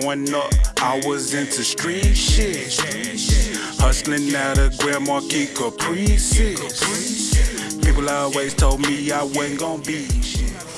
Growing up, I was into street shit. Hustling out of Grand Marquis Caprices. People always told me I wasn't gonna be shit.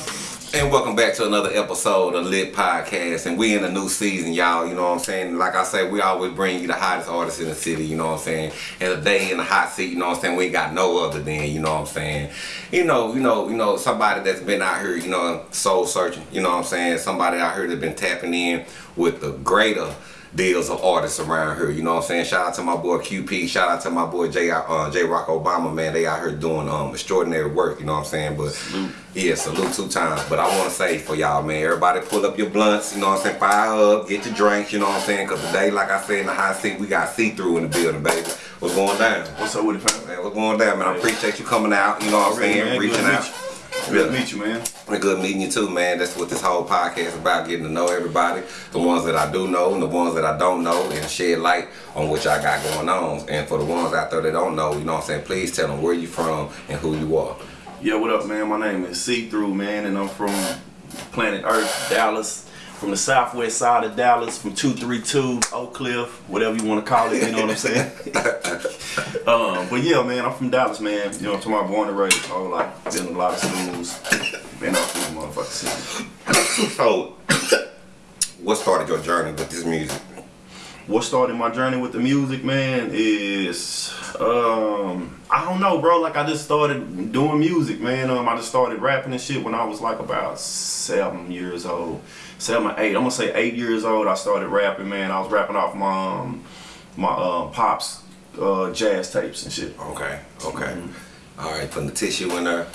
And welcome back to another episode of Lit Podcast. And we in a new season, y'all. You know what I'm saying? Like I say, we always bring you the hottest artists in the city, you know what I'm saying? And today in the hot seat, you know what I'm saying? We ain't got no other than, you know what I'm saying? You know, you know, you know, somebody that's been out here, you know, soul searching, you know what I'm saying? Somebody out here that's been tapping in with the greater deals of artists around here. You know what I'm saying? Shout out to my boy QP. Shout out to my boy J. Uh, J. Rock Obama. Man, they out here doing um extraordinary work. You know what I'm saying? But Salute. yeah, salute two times. But I want to say for y'all, man, everybody pull up your blunts. You know what I'm saying? Fire up, get your drinks. You know what I'm saying? Cause today, like I said in the high seat, we got see through in the building, baby. What's going down? What's up with it? Man, what's going down, man? I appreciate you coming out. You know what I'm saying? Reaching out. Good to meet you, man. Good meeting you too, man. That's what this whole podcast is about, getting to know everybody, the ones that I do know and the ones that I don't know, and shed light on what y'all got going on. And for the ones out there that don't know, you know what I'm saying, please tell them where you from and who you are. Yeah, what up, man? My name is See Through, man, and I'm from planet Earth, Dallas. From the southwest side of Dallas, from 232, Oak Cliff, whatever you want to call it, you know what I'm saying? um, but yeah, man, I'm from Dallas, man. You know, to my born and raised, whole life. Been in a lot of schools, been out through the motherfucking city. So, what started your journey with this music? what started my journey with the music, man, is um I don't know, bro. Like I just started doing music, man. Um, I just started rapping and shit when I was like about seven years old, seven, eight. I'm gonna say eight years old. I started rapping, man. I was rapping off my um, my uh, pops uh, jazz tapes and shit. Okay, okay. All right, putting the tissue in there.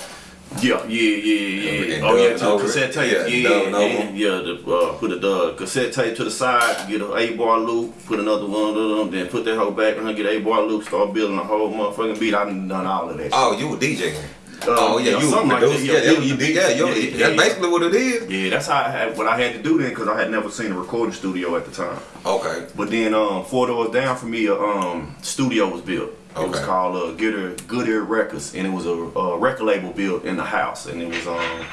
Yeah, yeah, yeah, And yeah. Oh yeah, to the cassette tape. Yeah, Yeah, dubbing yeah, over yeah. them. yeah the, uh, put a uh, cassette tape to the side, get an eight bar loop, put another one of them, then put that whole back and get eight bar loop, start building a whole motherfucking beat. I done done all of that. Oh, you were DJing. Oh yeah, yeah, you something were like that. Yeah, Yeah, yeah, you, you, yeah, yeah, yeah, that's basically what it is. Yeah, that's how I had what I had to do then because I had never seen a recording studio at the time. Okay. But then um, four doors down from me, a um, studio was built. Okay. It was called uh, Gooder Gooder Records, and it was a, a record label built in the house, and it was um,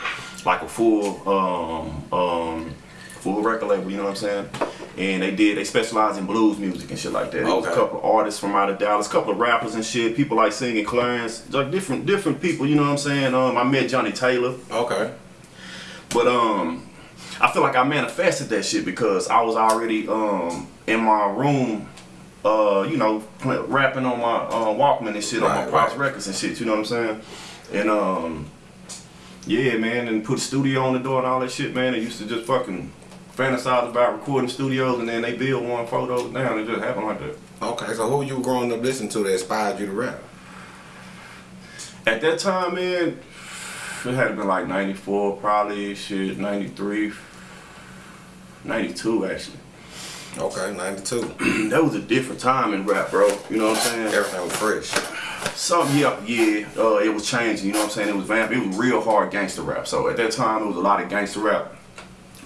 like a full um, um, full record label. You know what I'm saying? And they did they specialized in blues music and shit like that. Was a couple of artists from out of Dallas, a couple of rappers and shit. People like singing Clarence, like different different people. You know what I'm saying? Um, I met Johnnie Taylor. Okay. But um, I feel like I manifested that shit because I was already um in my room, uh, you know, rapping on my uh, Walkman and shit on my Pops right. records and shit. You know what I'm saying? And um, yeah, man, and put studio on the door and all that shit, man. I used to just fucking fantasize about recording studios, and then they build one photos down. It just happened like that. Okay, so who you growing up listening to that inspired you to rap? At that time, man, it had been like 94, probably shit, 93, 92 actually. Okay, 92. that was a different time in rap, bro. You know what I'm saying? Everything was fresh. Some yeah, yeah. Uh, it was changing. You know what I'm saying? It was vamp. It was real hard gangster rap. So at that time, it was a lot of gangster rap.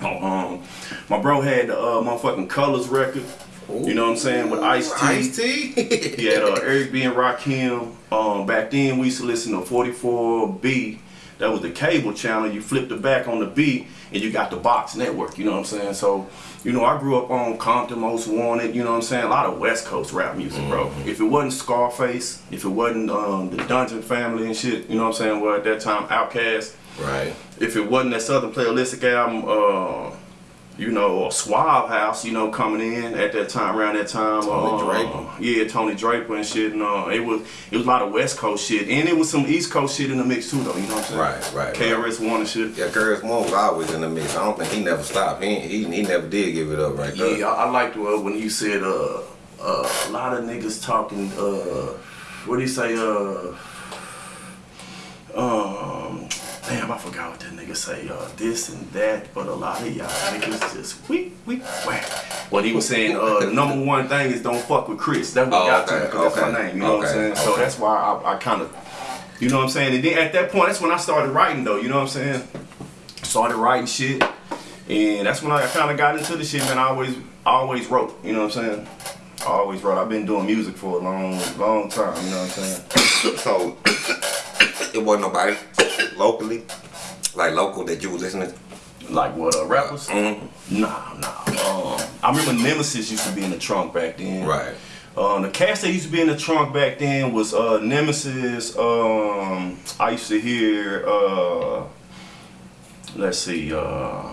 Um, my bro had the uh, motherfucking Colors record. You know what I'm saying? With Ice T. Ice T? He had uh, Eric B and Rakim. Um, back then, we used to listen to 44B. That was the cable channel. You flipped the back on the B, and you got the box network. You know what I'm saying? So, you know, I grew up on Compton, Most Wanted. You know what I'm saying? A lot of West Coast rap music, bro. If it wasn't Scarface, if it wasn't um, the Dungeon Family and shit, you know what I'm saying? Well, at that time, Outkast. Right. If it wasn't that Southern Playalistic album, uh, you know, or Suave House, you know, coming in at that time, around that time. Tony uh, Draper. Yeah, Tony Draper and shit. And uh, it was it was a lot of West Coast shit, and it was some East Coast shit in the mix too, though. You know what I'm saying? Right, right, KRS One and shit. Yeah, Moore was always in the mix. I don't think he never stopped. He he, he never did give it up right there. Yeah, I, I liked uh, when you said uh, uh, a lot of niggas talking. Uh, what do you say? Uh, um, damn, I forgot what that nigga say. Uh, this and that, but a lot of y'all niggas just we we whack. What he was saying, uh, the number one thing is don't fuck with Chris. That's what Oh, got okay, to me, 'cause that's my name. You know what I'm okay, saying? So that's why I, I kind of, you know what I'm saying. And then at that point, that's when I started writing though. You know what I'm saying? Started writing shit. And that's when I kind of got into the shit, man. I always, I always wrote. You know what I'm saying? I always wrote. I've been doing music for a long, long time. You know what I'm saying? So it wasn't nobody locally, like local that you was listening to. Like what, uh, rappers? Mhm. Nah, nah. Um, I remember Nemesis used to be in the trunk back then. Right. Um, the cast that used to be in the trunk back then was uh, Nemesis. Um, I used to hear. Uh, let's see. Uh,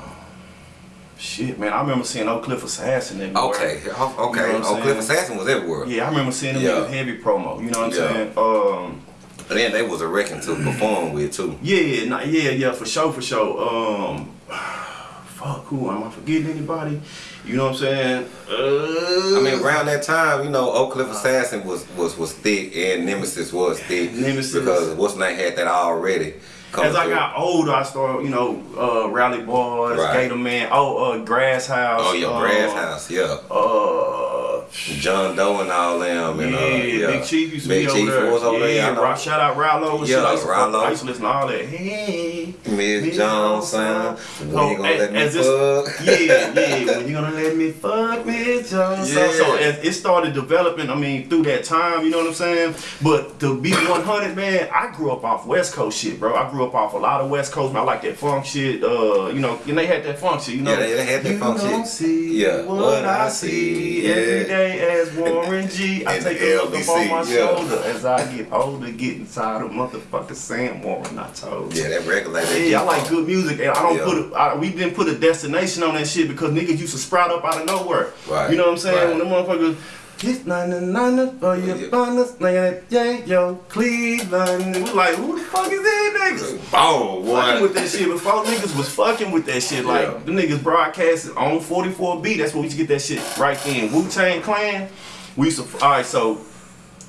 shit, man, I remember seeing Oak Cliff Assassin. everywhere. Okay. Okay. You know Oak Cliff? Assassin was everywhere. Yeah, I remember seeing him Yeah. in heavy promo. You know what I'm Yeah. saying? Um, And then they was a wrecking to perform with too. yeah, yeah, nah, yeah, yeah, for sure, for sure. Um, fuck, who am I forgetting anybody? You know what I'm saying? Uh, I mean, around that time, you know, Oak Cliff Assassin was was was thick, and Nemesis was thick. Nemesis. because what's not had that already. As I through. got older, I started, you know, uh, Rally Boys, Right. Gator Man, oh, uh, Grass House. Oh, your uh, grass house, yeah. Uh, John Doe and all them, and yeah, uh, yeah. Big Chief used to Big be Chief over there. was over yeah, there. Shout out Rallo. and shit. Yeah, I used Rallo. I used to listen to all that. Hey, Miss Johnson, when Oh, you gonna as- let me this- fuck? yeah, yeah. When you gonna let me fuck Miss Johnson? Yeah. So as it started developing, I mean, through that time, you know what I'm saying? But to be 100, man, I grew up off West Coast shit, bro. I grew up off a lot of West Coast. Man. I like that funk shit. Uh, you know, and they had that funk shit. You know, Yeah, they- they had that you funk shit. don't See Yeah, what, I see yeah. every day as Warren G. I take a look up on my yeah. shoulder as I get older, getting tired of motherfucking Sam Warren. I told you. Yeah, that regulated. Yeah, I like good music, and I don't Yeah. put a, I, we didn't put a destination on that shit because niggas used to sprout up out of nowhere. Right, You know what I'm saying? right. When the motherfuckers. Hit nine and nine for your Yeah. bonus, nigga, yeah, yo, Cleveland. We like, who the fuck is these niggas? Oh, what? Fucking with that shit before niggas was fucking with that shit. Like Yeah. the niggas broadcasted on 44B. That's where we used to get that shit right then. Wu Tang Clan. We used to. All right, so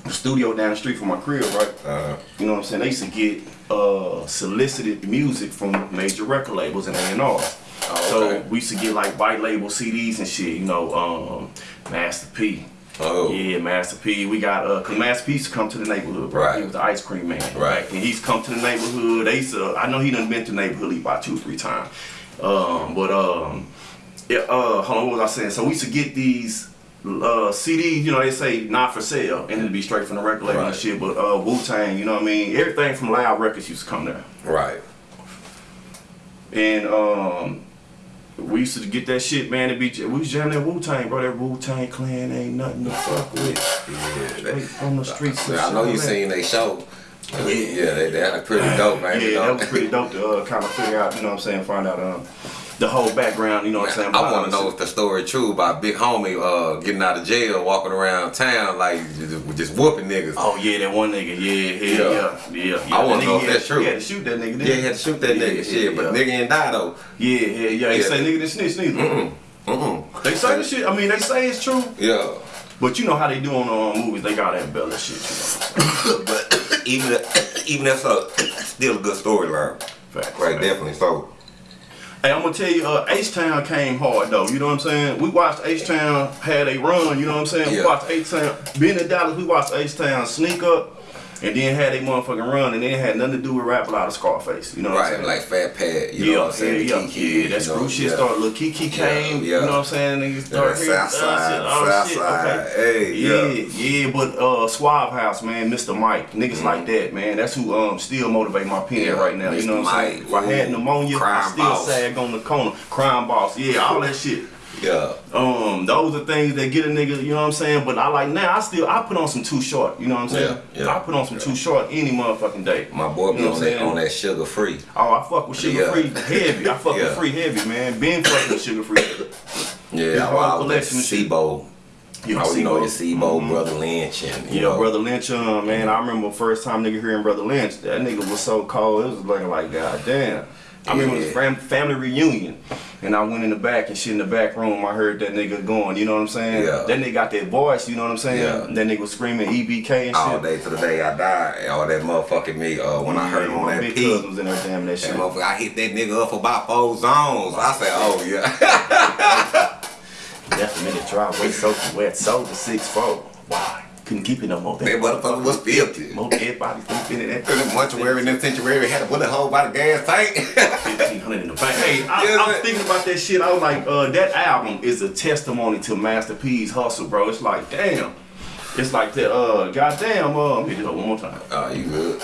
the studio down the street from my crib, right? Uh, You know what I'm saying? They used to get uh, solicited music from major record labels and A&R. Oh, So we used to get like white label CDs and shit. You know, um, Master P. oh, Yeah, Master P. We got uh, cause Master P used to come to the neighborhood, bro. Right. He was the ice cream man, Right. And he's come to the neighborhood. They used to, I know he done been to the neighborhood about two, or three times. Um, but um, yeah, uh, hold on, what was I saying? So we used to get these uh, CDs, you know, they say not for sale, and it'd be straight from the record label and Right. shit. But uh, Wu Tang, you know what I mean? Everything from Loud Records used to come there, right. and um. We used to get that shit, man. To be we was jamming that Wu Tang, bro. That Wu Tang Clan ain't nothing to fuck with. Yeah, that, from the streets. and I know you seen they show. Yeah, yeah, they, they had pretty dope, man. Yeah, that was pretty dope to uh, kind of figure out, you know what I'm saying, find out um, the whole background, you know what I'm saying. I want to know if the story true about Big Homie uh, getting out of jail, walking around town like just, just whooping niggas. Oh yeah, that one nigga, yeah, yeah, yeah, yeah. yeah. I wanna That know if that's true. He had to shoot that nigga. didn't yeah, he had to shoot that Yeah, nigga. yeah, shit, but yeah. nigga ain't die though. Yeah, yeah, yeah. He Yeah. say nigga didn't snitch neither. Mm-mm. They say the shit. I mean, they say it's true, Yeah, but you know how they do on uh, movies. They gotta embellish shit. You know. but even even that's a still a good storyline. Facts, Right, definitely. So Hey, I'm gonna tell you, uh, H Town came hard though. You know what I'm saying? We watched H Town had a run. You know what I'm saying? Yeah. We watched H Town. Being in Dallas, we watched H Town sneak up, and then had a motherfucking run, and then it had nothing to do with Rap-A-Lot of Scarface. You know what I'm right, saying? like Fat Pat, you yeah, know what I'm saying? yeah, yeah, Keke, yeah. That screw shit yeah. started. Lil Keke came. yeah. You know what I'm saying? Niggas Yeah, started hearing South Side, shit, oh, South shit, Side, okay. hey, yeah, yeah. yeah, but uh, Suave House, man, Mr. Mike, niggas like that, man. That's who um still motivate my pen. Yeah, right now. You know what I'm saying? If I had pneumonia, I still Boss. sag on the corner. Crime boss, yeah, all that shit. Yeah, Um, those are things that get a nigga, you know what I'm saying? But I like now, I still I put on some Too Short, you know what I'm saying? Yeah, yeah, I put on some Too Short any motherfucking day. my boy be You know on that saying? on that Suga Free. Oh, I fuck with sugar Yeah. free heavy. I fuck Yeah. with free heavy, man. Been fucking with Suga Free. Yeah, His I whole collection and shit. C-Bo. You I you know your C-Bo. C-Bo, Brotha Lynch, and you Yeah, know, Brotha Lynch, um, man. I remember first time nigga hearing Brotha Lynch. That nigga was so cold. It was looking like god damn. I remember it was Yeah. fam- family reunion, and I went in the back and shit in the back room. I heard that nigga going. You know what I'm saying? Yeah. That nigga got that voice. You know what I'm saying? Yeah. That nigga was screaming EBK and shit. all day to the day I die. All that motherfucking me. Uh, when I heard him on that P, was in there damn that shit. that I hit that nigga up for about four zones. I said, oh yeah. That's the nigga driveway soaking wet. Sold the six four. Why? Couldn't keep it no more. that motherfucker was filthy. More dead bodies than in that. In the mortuary in the sanctuary had a bullet hole by the gas tank. Fifteen hundred in the bank. Hey, I, Yeah, I was thinking about that shit. I was like, uh, that album is a testimony to Master P's hustle, bro. It's like, damn. It's like that. Uh, goddamn. Uh, hit it up one more time. oh, you good?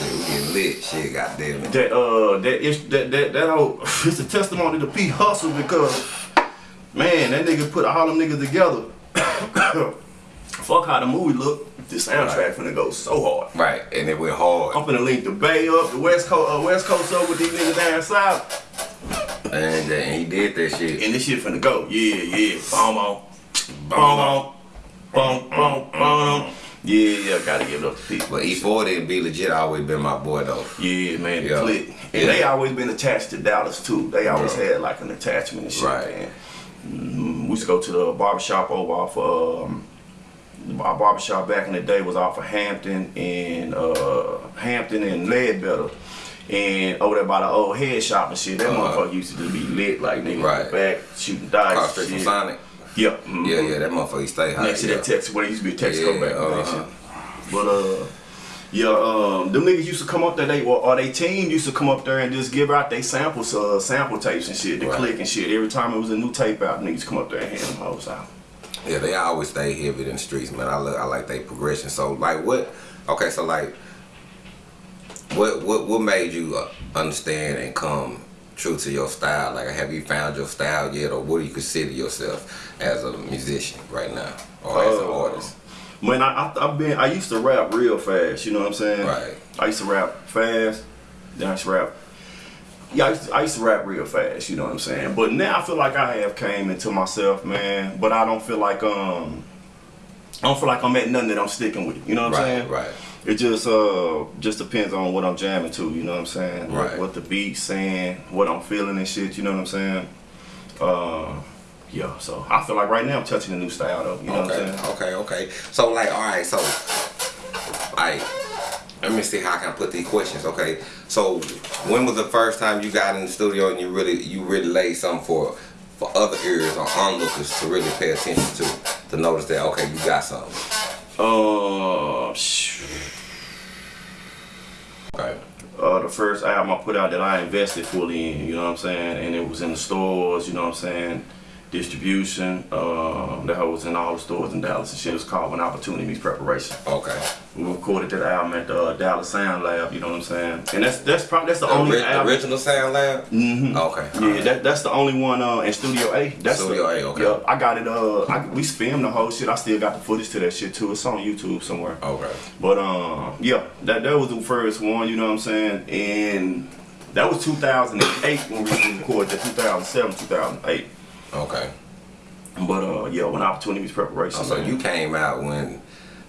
We getting lit. Shit, goddamn it. That uh, that is that that that whole. It's a testimony to P hustle because. Man, man, that nigga put all them niggas together. Fuck how the movie look. The soundtrack Right. finna go so hard. Right, and it went hard. I'm finna link the Bay up, the West Coast, uh, West Coast up with these niggas down south, And, and he did that shit. and this shit finna go. Yeah, yeah. Boom, on, boom, on, boom, boom, boom. Yeah, yeah. Gotta give it up to people. But E40 and B legit always been my boy though. Yeah, man, the Yeah. click. And Yeah. they always been attached to Dallas too. They always Right. had like an attachment and shit, Right. man. Mm, we used to go to the barbershop over off um our barbershop back in the day was off of Hampton and uh Hampton and Ledbetter. And over there by the old head shop and shit, that Uh-huh. motherfucker used to just be lit like niggas Right. back shooting dice. Across and street from. Sonic. Yeah. mhm. Yeah, yeah, that motherfucker stay high. Next to yeah. that Texas, where it used to be a Texaco Yeah, back uh-huh. shit. But uh, yeah, um, them niggas used to come up there. They or they team used to come up there and just give out they samples, uh, sample tapes and shit, the Right. click and shit. Every time it was a new tape out, niggas come up there and hand them hoes out. Yeah, they always stay heavy in the streets, man. I look, I like their progression. So, like, what? Okay, so like, what what what made you uh, understand and come true to your style? Like, have you found your style yet, or what do you consider yourself as a musician right now, or as an Uh, artist? Man, I, I I've been I used to rap real fast. You know what I'm saying? Right. I used to rap fast. Then I used to rap. Yeah, I used, to, I used to rap real fast. You know what I'm saying? But now I feel like I have came into myself, man. But I don't feel like um. I don't feel like I'm at nothing that I'm sticking with. You know what I'm Right, saying? right. Right. It just uh just depends on what I'm jamming to, you know what I'm saying? Right. What, the beat's saying, what I'm feeling and shit, you know what I'm saying? Uh yeah, so I feel like right now I'm touching a new style though, you know what I'm okay, saying? okay, okay. So, like, all right, so, like, let me see how I can put these questions. Okay, so when was the first time you got in the studio and you really you really laid something for for other ears or onlookers to really pay attention to to notice that okay you got something. Uh, Okay. uh, the first album I put out that I invested fully in, you know what I'm saying? And it was in the stores, you know what I'm saying? Distribution, uh, that was in all the stores in Dallas and shit. It was called When Opportunity Meets Preparation. Okay. We recorded that album at the uh, Dallas Sound Lab, you know what I'm saying? And that's that's probably that's the, The, only the album. original Sound Lab. Mhm. Okay. Yeah, that, that's the only one uh, in Studio A. That's Studio the, A, okay. Yeah, I got it. Uh, I, we filmed the whole shit. I still got the footage to that shit too. It's on YouTube somewhere. Okay. But um, yeah, that that was the first one. You know what I'm saying? And that was 2008 when we recorded that 2007, 2008. Okay. But uh, yeah, when opportunities preparation. Oh, so man. you came out when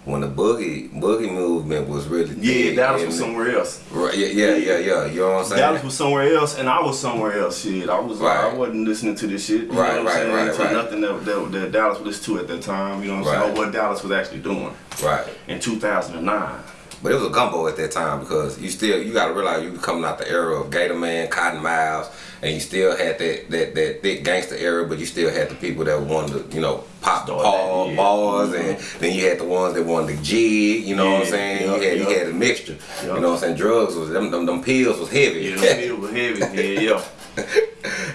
when the boogie boogie movement was really yeah, Dallas was somewhere else. Right, yeah, yeah, yeah, yeah. You know what I'm saying? Dallas was somewhere else, and I was somewhere else. Shit, I was like, I wasn't listening to this shit. You Right, know what right, I'm saying? right, to right. nothing that, that, that Dallas was listening to at that time. You know what I'm Right. saying? Or what Dallas was actually doing right. in 2009. But it was a gumbo at that time because you still you gotta realize you were coming out the era of Gator Man, Cotton Miles, and you still had that that, that thick gangster era, but you still had the people that wanted to, you know, pop the that, yeah. bars and then you had the ones that wanted to jig, you know what I'm saying? yeah, you had you had a mixture. Yeah. You know what I'm saying? Drugs was them them, them pills was heavy. Yeah, it was heavy. Yeah, yeah.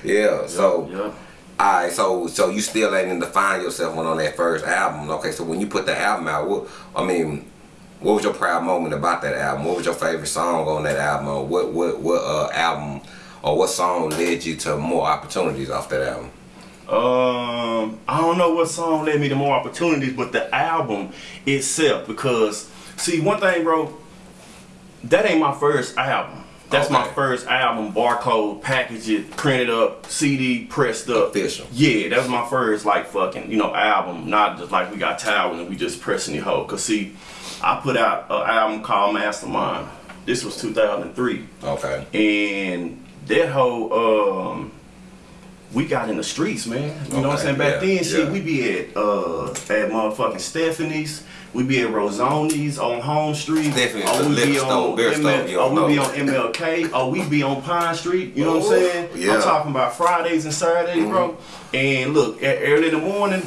yeah. So yeah. Alright, so so you still ain't define yourself when on that first album. Okay, so when you put the album out, what I mean, what was your proud moment about that album? What was your favorite song on that album? Or what what what uh, album or what song led you to more opportunities off that album? Um, I don't know what song led me to more opportunities, but the album itself. Because see, one thing, bro, that ain't my first album. That's my first album, barcode, package it, printed up, CD, pressed up. Official. Yeah, that was my first like fucking, you know, album. Not just like we got towels and we just pressing the whole. Cause see, I put out an album called Mastermind. This was 2003 Okay. and that whole um we got in the streets, man. You know what I'm saying? Back yeah, then, shit, yeah. we be at uh at motherfucking Stephanie's, we be at Rosoni's on Home Street. Stephanie's, or the we be on ML, or we be on MLK, or we be on Pine Street. You know what I'm saying? yeah. I'm talking about Fridays and Saturdays, bro. Mm-hmm. And look, at early in the morning.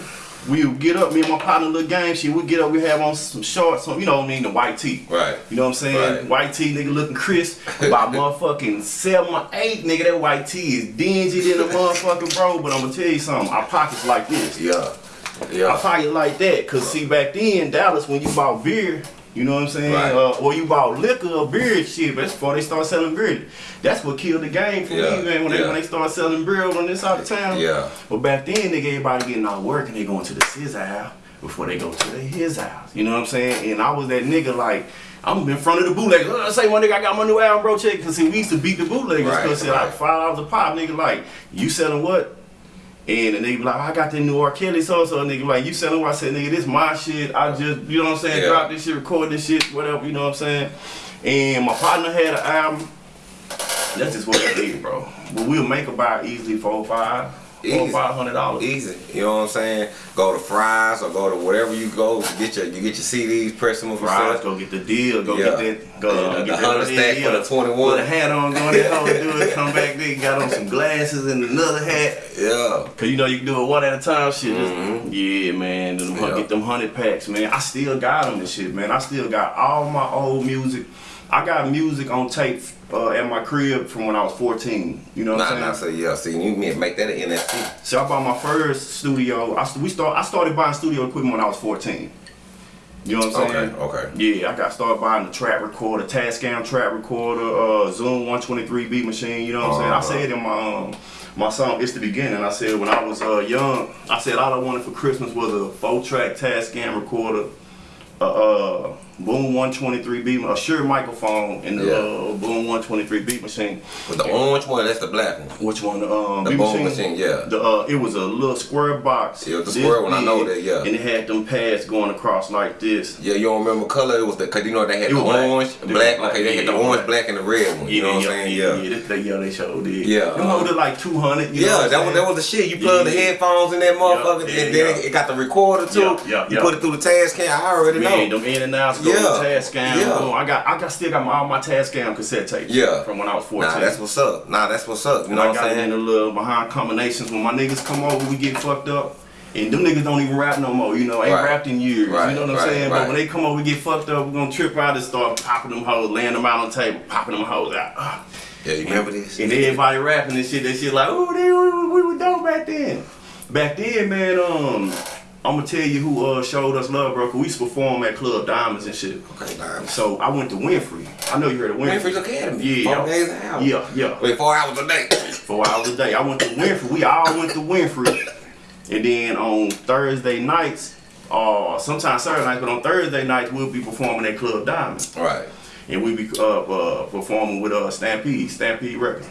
We would get up, me and my partner, little game shit. We get up, we have on some shorts, some, you know what I mean, the white tee. Right. You know what I'm saying? Right. White tee, nigga looking crisp. By motherfucking seven or eight, nigga, that white tee is dingy than a motherfucking bro. But I'm gonna tell you something. Our pockets like this. Yeah. Yeah. pocket like that. Cause see, back then, Dallas, when you bought beer, You know what I'm saying? Right. Uh, or you bought liquor or beer and shit, but that's before they start selling beer. That's what killed the game for Yeah, me, man. When they when they start selling beer on this side of town. Yeah. But back then, nigga, everybody getting out of work and they going to the sis house before they go to the his house. You know what I'm saying? And I was that nigga like. I'm in front of the bootleggers. Uh, say one nigga, I got my new album, bro. Check, cause see, we used to beat the bootleggers Right, because right. like five dollars a pop, nigga. Like you selling what? And the nigga be like, oh, I got that new R. Kelly so so nigga like you selling what I said, nigga, this my shit. I just you know what I'm saying, Yeah. drop this shit, record this shit, whatever, you know what I'm saying? And my partner had an album. That's just what it did, bro. But we'll make about easily four or five. Four Easy. five hundred dollars. Easy. You know what I'm saying? Go to Fry's or go to wherever you go to get your you get your CDs, press them up yourself. go get the deal, go Yeah. get that, go Yeah, uh, the get that 100 stack for the 21. Put a hat on, go hole, do it, come back there, got on some glasses and another hat. Yeah. Cause you know you can do it one at a time, shit. Just- Yeah, man. Them. Yeah. Get them hundred packs, man. I still got them and shit, man. I still got all my old music. I got music on tape uh, at my crib from when I was 14. You know what Nah, I'm saying? nah, so yeah, see, you to make that an NFT. So I bought my first studio. I, st- we start. I started buying studio equipment when I was 14. You know what I'm saying? Okay, okay. Yeah, I got started buying the track recorder, Tascam track recorder, uh, Zoom 123B machine. You know what I'm Uh-huh. saying? I said in my um, my song "It's the Beginning." I said when I was uh, young, I said all I wanted for Christmas was a four track Tascam recorder, a uh, Boom 123 beat, a Shure microphone, and the Yeah. uh, Boom 123 beat machine. But the orange one, that's the black one. Which one? Um, The Boom machine, yeah. The uh, it was a little square box. Yeah, the square one, I know that, yeah. And it had them pads going across like this. Yeah, you don't remember color? It was the cause you know they had It the black. orange, It black. black, Okay, they had the orange, black. black, and the red one. You know what I'm saying? yeah, Yeah. yeah, they, yeah, they showed it. Yeah, them holded like two hundred. You know Yeah, what I'm that was that was the shit. You plug the headphones in that motherfucker, Yeah, and yeah, then it got the recorder too. Yeah, yeah, you put it through the Tascam. I already know. them in and outs, Yeah, Tascam. yeah. I got, I got, still got my, all my Tascam cassette tapes. Yeah. from when I was fourteen. Nah, that's what's up. Nah, that's what's up. You And know I what I'm it in the little behind combinations. When my niggas come over, we get fucked up. And them niggas don't even rap no more, you know, ain't Right. rapped in years. Right, You know what I'm right, saying? But when they come over, we get fucked up, we're gonna trip out and start popping them hoes, laying them out on the table, popping them hoes out. Ah. Yeah, you remember this? And everybody rapping and shit, that shit like, oh, they, we, we were dope back then. Back then, man, um, I'm gonna tell you who uh, showed us love, bro. 'cause we used to perform at Club Diamonds and shit. Okay, nah. So I went to Winfree. I know you heard of Winfree. Winfree's Academy. Yeah. Four days an hour. Yeah, yeah. Wait, four hours a day. Four hours a day. I went to Winfree. We all went to Winfree. And then on Thursday nights, uh, sometimes Saturday nights, but on Thursday nights we'll be performing at Club Diamonds, right. and we be uh, uh, performing with uh, Stampede, Stampede Records.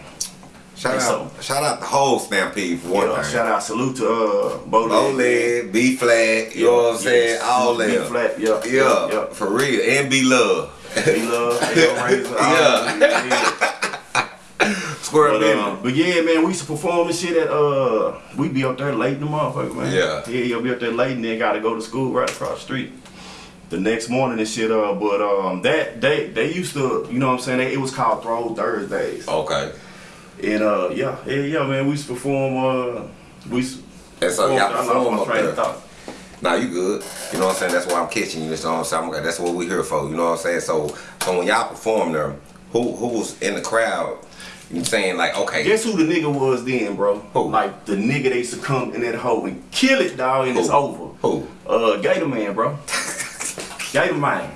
Shout out, shout out the whole Stampede for one Yeah, thing. shout out, salute to uh, Bo Low Leg. lead, B flat, you know what I'm saying? Yes. All B that. flat, yeah, Yeah, yeah, for real. And B Love. We love Hellraiser. all Yeah. Square But, um, but yeah, man, we used to perform and shit at uh, we be up there late in the motherfucker, man. Yeah. yeah, you'll be up there late and then gotta go to school right across the street. The next morning and shit, uh, but um, that they they used to, you know what I'm saying? They, it was called Throw Thursdays, Okay. And uh, yeah, yeah, yeah, man, we used to perform. Uh, we used And so y'all perform up there. thought. Nah, you good. You know what I'm saying? That's why I'm catching you. You know what I'm saying? That's what we here for. You know what I'm saying? So, so when y'all perform there, who who was in the crowd? You saying like, okay, Guess who the nigga was then, bro? Who? Like the nigga they used to come in that hole and kill it, dog, and it's over. Who? Uh, Gator Man, bro. Gator Man.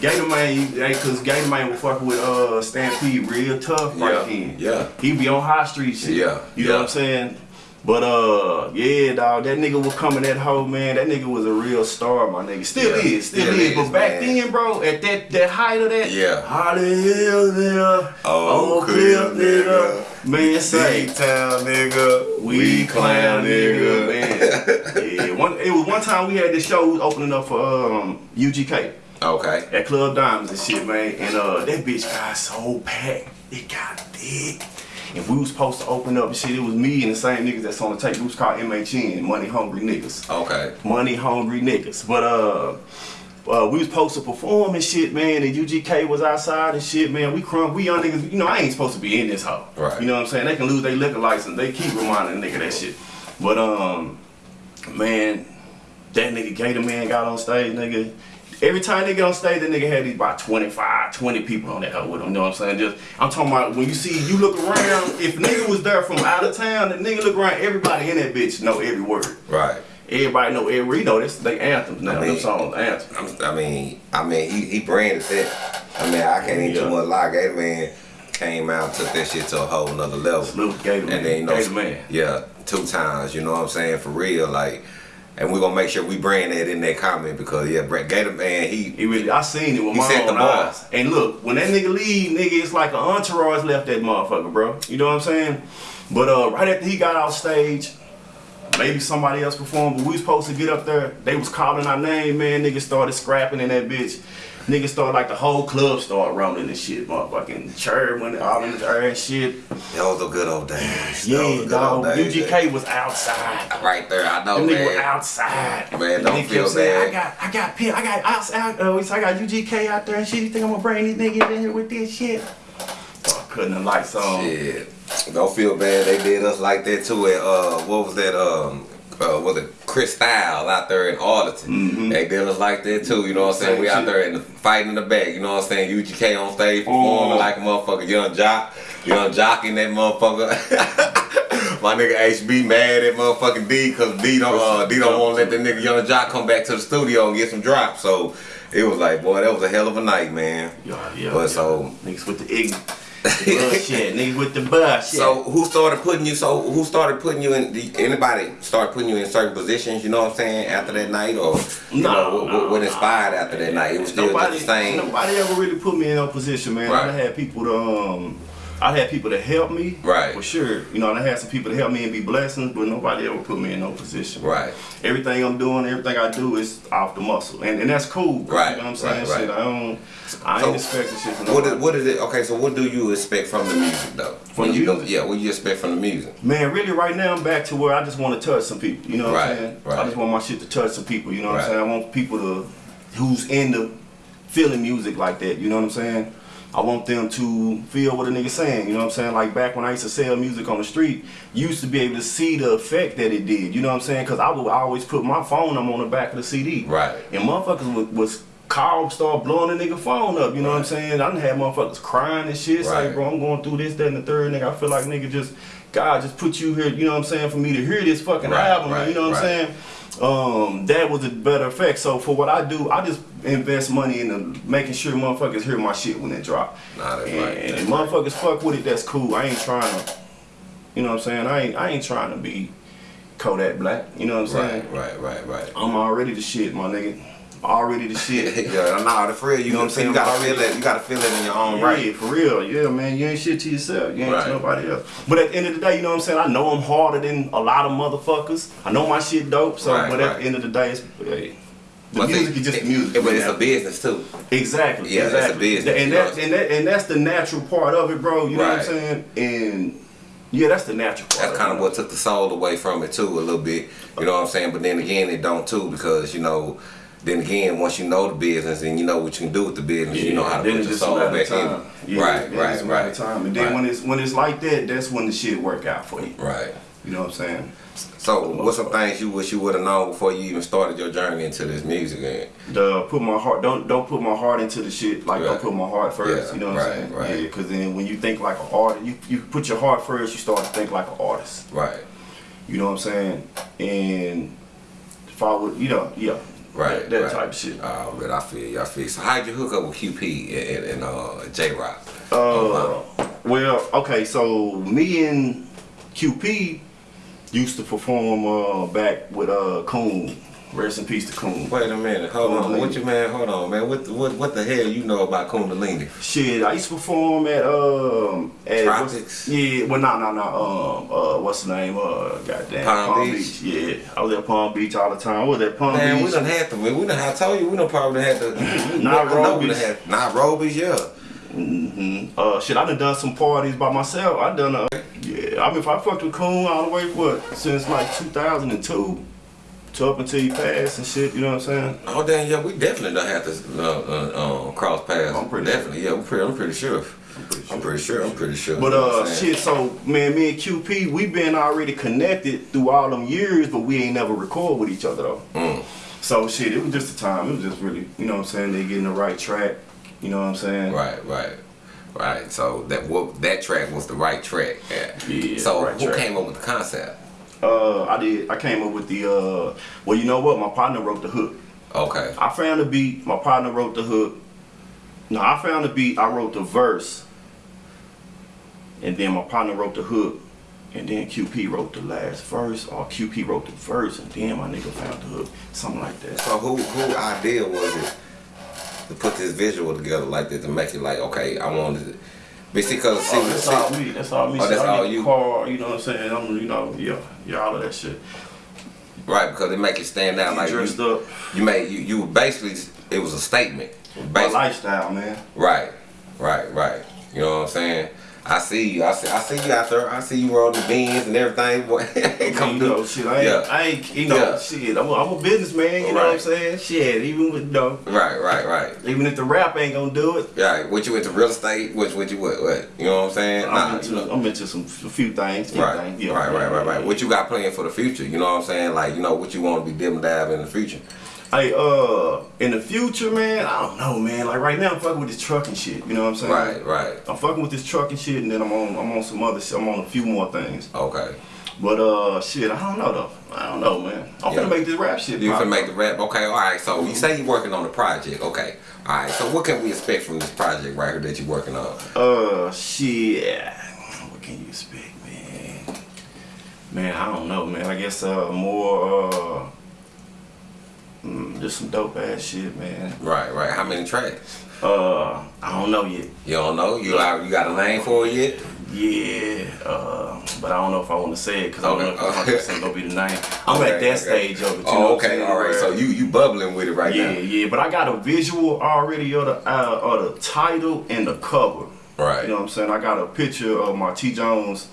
Gator Man, cause Gator Man was fucking with uh Stampede real tough Yeah, right then. yeah. He be on high street shit. Yeah, You know what I'm saying? But uh, yeah, dog, that nigga was coming that hoe, man. That nigga was a real star, my nigga. Still Yeah, is, still, still is. But back man. then, bro, at that that height of that, Yeah. how the hell, nigga? Oh, crib, crib, nigga. Man, say, town nigga, we clown nigga, man. yeah, one, it was one time we had this show opening up for um, UGK Okay. at Club Diamonds and shit, man. And uh, that bitch got so packed, it got big. And we was supposed to open up and shit. It was me and the same niggas that's on the tape. We was called MHN, Money Hungry Niggas Okay. money hungry niggas. But uh, uh, we was supposed to perform and shit, man. And UGK was outside and shit, man. We crunk, we young niggas. You know, I ain't supposed to be in this hoe. Right. You know what I'm saying? They can lose their liquor license. They keep reminding nigga that shit. But um, man, that nigga Gator Man got on stage, nigga. Every time they get on stage, that nigga had these about 25, 20 people on that hoe with him. You know what I'm saying? Just I'm talking about when you see you look around, if nigga was there from out of town, the nigga look around, everybody in that bitch know every word. Right. Everybody know every you know this they anthems now. I mean, them songs anthems. I'm, mean, I mean, he, he branded that. I mean, I can't even Yeah. too much lie. Gator Man came out, took that shit to a whole nother level. Salute Gator. And then you know, Gator Man. yeah, two times. You know what I'm saying? For real, like. And we're gonna make sure we brand that in that comment because yeah, Brett Gator Man, he He really, I seen it with He my set the own eyes. And look, when that nigga leave, nigga, it's like an entourage left that motherfucker, bro. You know what I'm saying? But uh, right after he got off stage, maybe somebody else performed, but we was supposed to get up there. They was calling our name, man. Niggas started scrapping in that bitch. Niggas start like the whole club start rumbling and shit, motherfucking chirp went all in the air and shit. those are good old days. Yeah, those are good dog. UGK was outside. right there. I know, Them niggas were outside. Man, don't feel saying, bad. I got, I got, I got outside. Uh, I got UGK out there and shit. You think I'm gonna bring these niggas in here with this shit? Cutting the lights on. Shit. Don't feel bad. They did us like that too at uh what was that um uh, was it Chris Style out there in Arlington? They did us like that too. You know what I'm saying? Same We out there in the fighting in the back. You know what I'm saying? UGK on stage performing Mhm. like a motherfucker. Yung Joc, Yung Joc in that motherfucker. My nigga HB mad at motherfucking D because D don't uh, D don't want to let that nigga Yung Joc come back to the studio and get some drops. So it was like, boy, that was a hell of a night, man. Yeah, yeah. But yeah. so niggas with the ignorant, the bullshit. niggas with the bullshit. So who started putting you? So who started putting you in? The, anybody started putting you in certain positions? You know what I'm saying? After that night, or you No, know, what, no, what, what no. inspired after that night? It was still nobody, the same. nobody ever really put me in no position, man. Right. I had people to um. I had people to help me, Right. For sure, you know, and I had some people to help me and be blessings, but nobody ever put me in no position. Right. Everything I'm doing, everything I do is off the muscle, and, and that's cool. Right, You know what I'm saying? right, right. Shit, I don't. I So, ain't expecting shit from What nobody. is, what is it? Okay, so what do you expect from the music though? From When the you music? yeah, what do you expect from the music? Man, really, right now I'm back to where I just want to touch some people. You know what Right, I'm saying? right. I just want my shit to touch some people. You know what. I'm saying? I want people to who's into feeling music like that. You know what I'm saying? I want them to feel what a nigga saying. You know what I'm saying? Like back when I used to sell music on the street, you used to be able to see the effect that it did. You know what I'm saying? Because I would always put my phone on the back of the CD. Right. And motherfuckers was, was call start blowing the nigga phone up. You know what I'm saying? I done had motherfuckers crying and shit. It's Right. like, bro, I'm going through this, that, and the third. Nigga, I feel like nigga just God just put you here. You know what I'm saying? For me to hear this fucking Right, album. right, you know what right. I'm saying? Um, that was a better effect. So for what I do, I just invest money into making sure motherfuckers hear my shit when it drop. Nah, that's and, right. and if motherfuckers fuck with it, that's cool. I ain't trying to. You know what I'm saying? I ain't I ain't trying to be Kodak Black. You know what I'm saying? Right, right, right, right. I'm already the shit, my nigga. Already the shit. yeah, nah, the for real, you know what I'm saying? You gotta feel it. You gotta feel it in your own Yeah, right. for real. Yeah, man, you ain't shit to yourself. You ain't Right. to nobody else. But at the end of the day, you know what I'm saying? I know I'm harder than a lot of motherfuckers. I know my shit dope. So, Right, but at right. the end of the day, it's, hey, the But music is just music. it- but it's a business too. Exactly. Yeah, it's a business, And that, and that and that's the natural part of it, bro. You know what I'm saying? And yeah, that's the natural part. That's kind of what took the soul away from it too, a little bit. You know what I'm saying? But then again, it don't too because you know. Then again, once you know the business and you know what you can do with the business, you know how to put your soul back in. Yeah, right, right, it's a matter right. time. And then right, when it's when it's like that, that's when the shit work out for you. right. You know what I'm saying? So, what's some things you wish you would have known before you even started your journey into this music? And the put my heart don't don't put my heart into the shit like Right. don't put my heart first Yeah, you know what right, i'm saying right. yeah because then when you think like an artist you, you put your heart first you start to think like an artist right, you know what i'm saying and if i would you know yeah right, that, that right. type of shit Oh, but I feel you. I feel you. So, how'd you hook up with QP and, and, and uh, J Rock? uh well okay so me and qp used to perform uh back with uh coon rest in peace to coon Wait a minute. Hold on. Kundalini. What you man? Hold on, man. What what what the hell you know about Kundalini? Shit, I used to perform at um at Tropics? Yeah, well no no no um uh what's the name uh goddamn Palm Beach? Yeah, I was at Palm Beach all the time. I was at Palm Man, Beach. we done had to. We done. I told you, we done probably had to. Nairobi's. we done had Nairobi's, yeah. hmm Uh, shit, I done done some parties by myself. I done uh, yeah. I mean, if I fucked with Coon all the way what since like 2002 to up until he passed and shit. You know what I'm saying? Oh damn, yeah, we definitely don't have to uh, uh, uh, cross paths. I'm pretty definitely, yeah, I'm pretty, I'm pretty sure. I'm pretty sure. I'm pretty sure. But You uh, shit. So man, me and QP, we been already connected through all them years, but we ain't never record with each other though. Mm. So shit, it was just a time. It was just really, you know what I'm saying? They getting the right track. You know what I'm saying? Right, right, right. So that what that track was the right track. Yeah. Yeah, So right who track. came up with the concept? Uh, I did. I came up with the. Uh, well, you know what? My partner wrote the hook. Okay. I found the beat. My partner wrote the hook. No, I found the beat. I wrote the verse, and then my partner wrote the hook, and then QP wrote the last verse, or QP wrote the verse, and then my nigga found the hook, something like that. So who who idea was it to put this visual together like this to make it like okay I wanted it. Basically, because see, Oh, that's see- all me. That's all me. Oh, that's I all get the you? Car, you know what I'm saying? I'm, you know, yeah, yeah, all of that shit. right because it make it stand out like dressed you, up. you made you you basically it was a statement. My lifestyle, man. right, right, right. You know what I'm saying? I see you. I see. I see you out there. I see you rolling the beans and everything. Boy, come you know, shit, I ain't, Yeah. I ain't, you know, Yeah. shit, I'm a, I'm a businessman, you know what I'm saying? Shit, even with, you know, Right, right, right. even if the rap ain't gonna do it, Yeah, what you into real estate? What what you what what? You know what I'm saying? I'm, Nah, into, you know. I'm into some, a few things, few Right, things, right, right, right, right. What you got planned for the future? You know what I'm saying? Like, you know, what you want to be dim dab in the future? Hey, uh, in the future, man, I don't know, man. Like right now, I'm fucking with this truck and shit. You know what I'm saying? Right, right. I'm fucking with this truck and shit, and then I'm on, I'm on some other shit. I'm on a few more things. Okay. But uh, shit, I don't know though. I don't know, man. I'm Yeah. finna make this rap shit. You gonna make the rap. Okay, all right. So you say you're working on the project. Okay. All right. So what can we expect from this project right here that you're working on? Uh, shit. What can you expect, man? Man, I don't know, man. I guess uh, more uh, mm, just some dope ass shit, man. Right, right. How many tracks? Uh, I don't know yet. You don't know? You got you got a name for it yet? Yeah, uh, but I don't know if I want to say it because I don't know if 100 percent gonna be the name. I'm Okay, at that okay. stage of it. You Oh, I'm okay. All right. So you you bubbling with it right yeah, now? Yeah, yeah, but I got a visual already of the uh, of the title and the cover. Right. You know what I'm saying? I got a picture of my T Jones.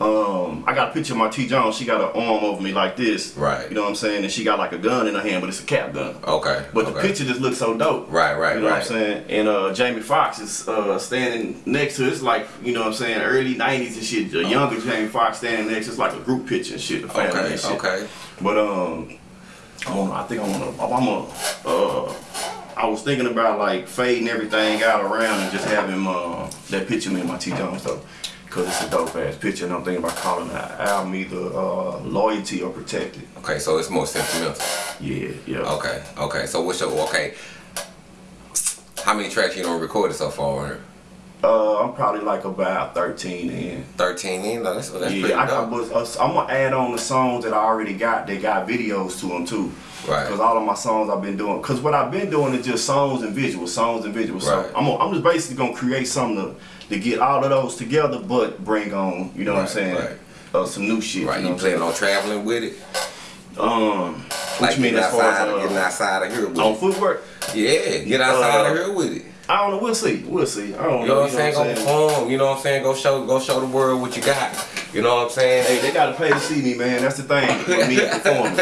Um, I got a picture of my T Jones. She got her arm over me like this. Right. You know what I'm saying? And she got like a gun in her hand, but it's a cap gun. Okay. But the picture just looks so dope. Right, right, You know right. what I'm saying? And uh, Jamie Foxx is uh, standing next to it. It's like, you know what I'm saying, early 90s and shit. A younger Jamie Foxx standing next. It's like a group picture and shit, the family Okay. and shit. Okay. But, um, I don't know. I think I want to, I'm going to, uh, I was thinking about like fading everything out around and just having uh, that picture of me and my T. Jones though. Cause it's a dope ass picture, and I'm thinking about calling the album either uh, "Loyalty" or "Protected." Okay. So it's more sentimental. Yeah, yeah. Okay. Okay. So what's your okay? How many tracks you done recorded so far? Uh, I'm probably like about 13 in. 13 in? No, that's, that's yeah, I got, but, uh, I'm gonna add on the songs that I already got. They got videos to them too. Right. Cause all of my songs I've been doing. Cause what I've been doing is just songs and visuals, songs and visuals. Right. So I'm, gonna- I'm just basically gonna create something to, to get all of those together, but bring on, you know what I'm saying? right. Uh, some new shit. Right, you know you planning on traveling with it? Um, what Like you mean getting as far outside, as getting uh, outside of here with on it? footwork? Yeah, get outside Uh, of here with it. I don't know. We'll see. We'll see. I don't You know what I'm saying? Go perform. You know what I'm saying? Go show, go show the world what you got. You know what I'm saying? Hey, they gotta pay to see me, man. That's the thing with me performing.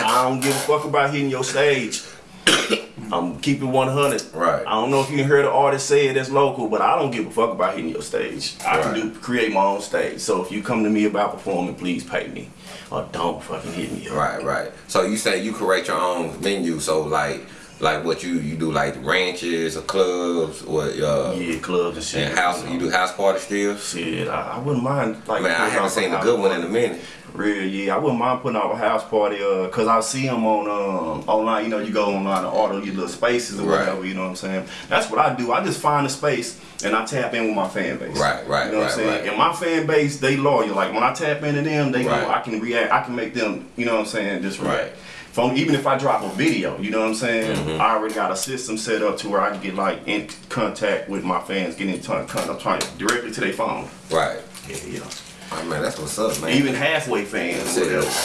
I don't give a fuck about hitting your stage. I'm keeping 100. Right. I don't know if you heard an artist say it that's local, but I don't give a fuck about hitting your stage. I Right. can do create my own stage. So if you come to me about performing, please pay me. Or don't fucking hit me up. Right, right. So you say you create your own menu. So like, like what you you do like ranches or clubs or uh, Yeah, clubs and shit. and house. You do house party still. Shit, I, I wouldn't mind like. Man, I haven't seen a good one party. in a minute. Real, yeah. I wouldn't mind putting out a house party, uh, cause I see them on um online. You know, you go online and order your little spaces or Right. whatever. You know what I'm saying? That's what I do. I just find a space and I tap in with my fan base. Right, right, You know what I'm saying? right. And my fan base, they loyal. Like when I tap into them, they Right. go. I can react. I can make them. You know what I'm saying? Just react. Right. From even if I drop a video, you know what I'm saying? Mm-hmm. I already got a system set up to where I can get like in contact with my fans, get in touch, I'm trying directly to their phone. Right. Yeah, yeah. Oh, man, that's what's up, man. Even halfway fans.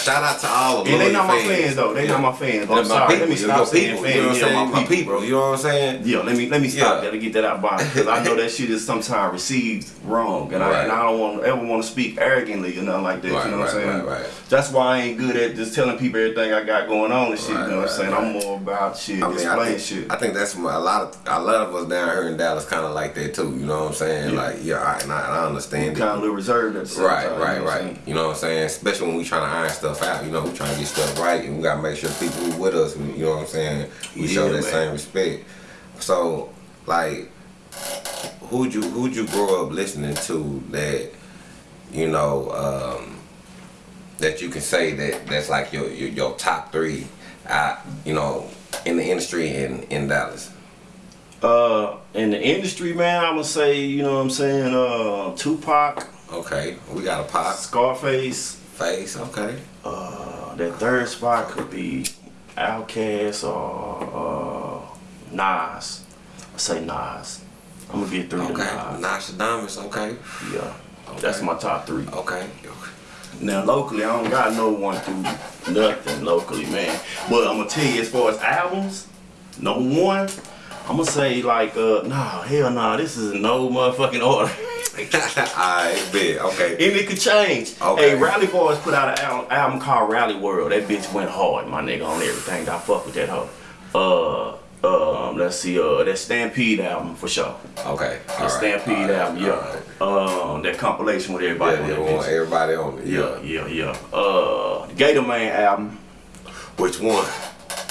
Shout out to all the And they not my fans. fans though. They Yeah. not my fans. They're I'm sorry. people. Let me stop saying people. fans. You know what I'm saying? my people. You know what I'm saying? Yeah, let me let me stop Yeah. that to get that out by because I know that shit is sometimes received wrong, and, I, and I don't want ever want to speak arrogantly or nothing like that. Right, you know what I'm right, saying? right, right. That's why I ain't good at just telling people everything I got going on and shit. Right, you know what I'm saying? right. I'm more about shit, I mean, I think, shit. I think that's my, a lot of a lot of us down here in Dallas kind of like that too. You know what I'm saying? Yeah. Like, yeah, I, and I, and I understand kind of a little reserved at the same Right, time. right, you know what I'm right. You know what I'm saying? Especially when we trying to iron stuff out. You know, we trying to get stuff right, and we gotta make sure people who with us. You know what I'm saying? We show Yeah, that man. same respect. So, like, who'd you who'd you grow up listening to that? You know, um, that you can say that that's like your your, your top three, uh, you know, in the industry in in Dallas? Uh, in the industry, man, I'm gonna say, you know what I'm saying, uh, Tupac, Okay, we got a pop Scarface. face. Okay, Uh, that third spot could be Outkast or uh, Nas. I say Nas. I'm gonna get through okay, to Nas. Nostradamus. Okay, Yeah, that's my top three. okay. Now locally, I don't got no one through nothing locally, man. But I'm gonna tell you, as far as albums, number one, I'm gonna say like, uh, nah, hell nah, this is no motherfucking order. Alright, big. Okay. And it could change. Okay. Hey, Rally Boys put out an album, album called Rally World. That bitch went hard, my nigga, on everything. I fuck with that hoe. Uh, um, let's see, uh, that Stampede album for sure. Okay. The All right. Stampede right, album, yeah. Um, that compilation with everybody Yeah, on yeah, that we want bitch. everybody on it. Yeah, yeah, yeah. Uh, the Gator Man album, Which one?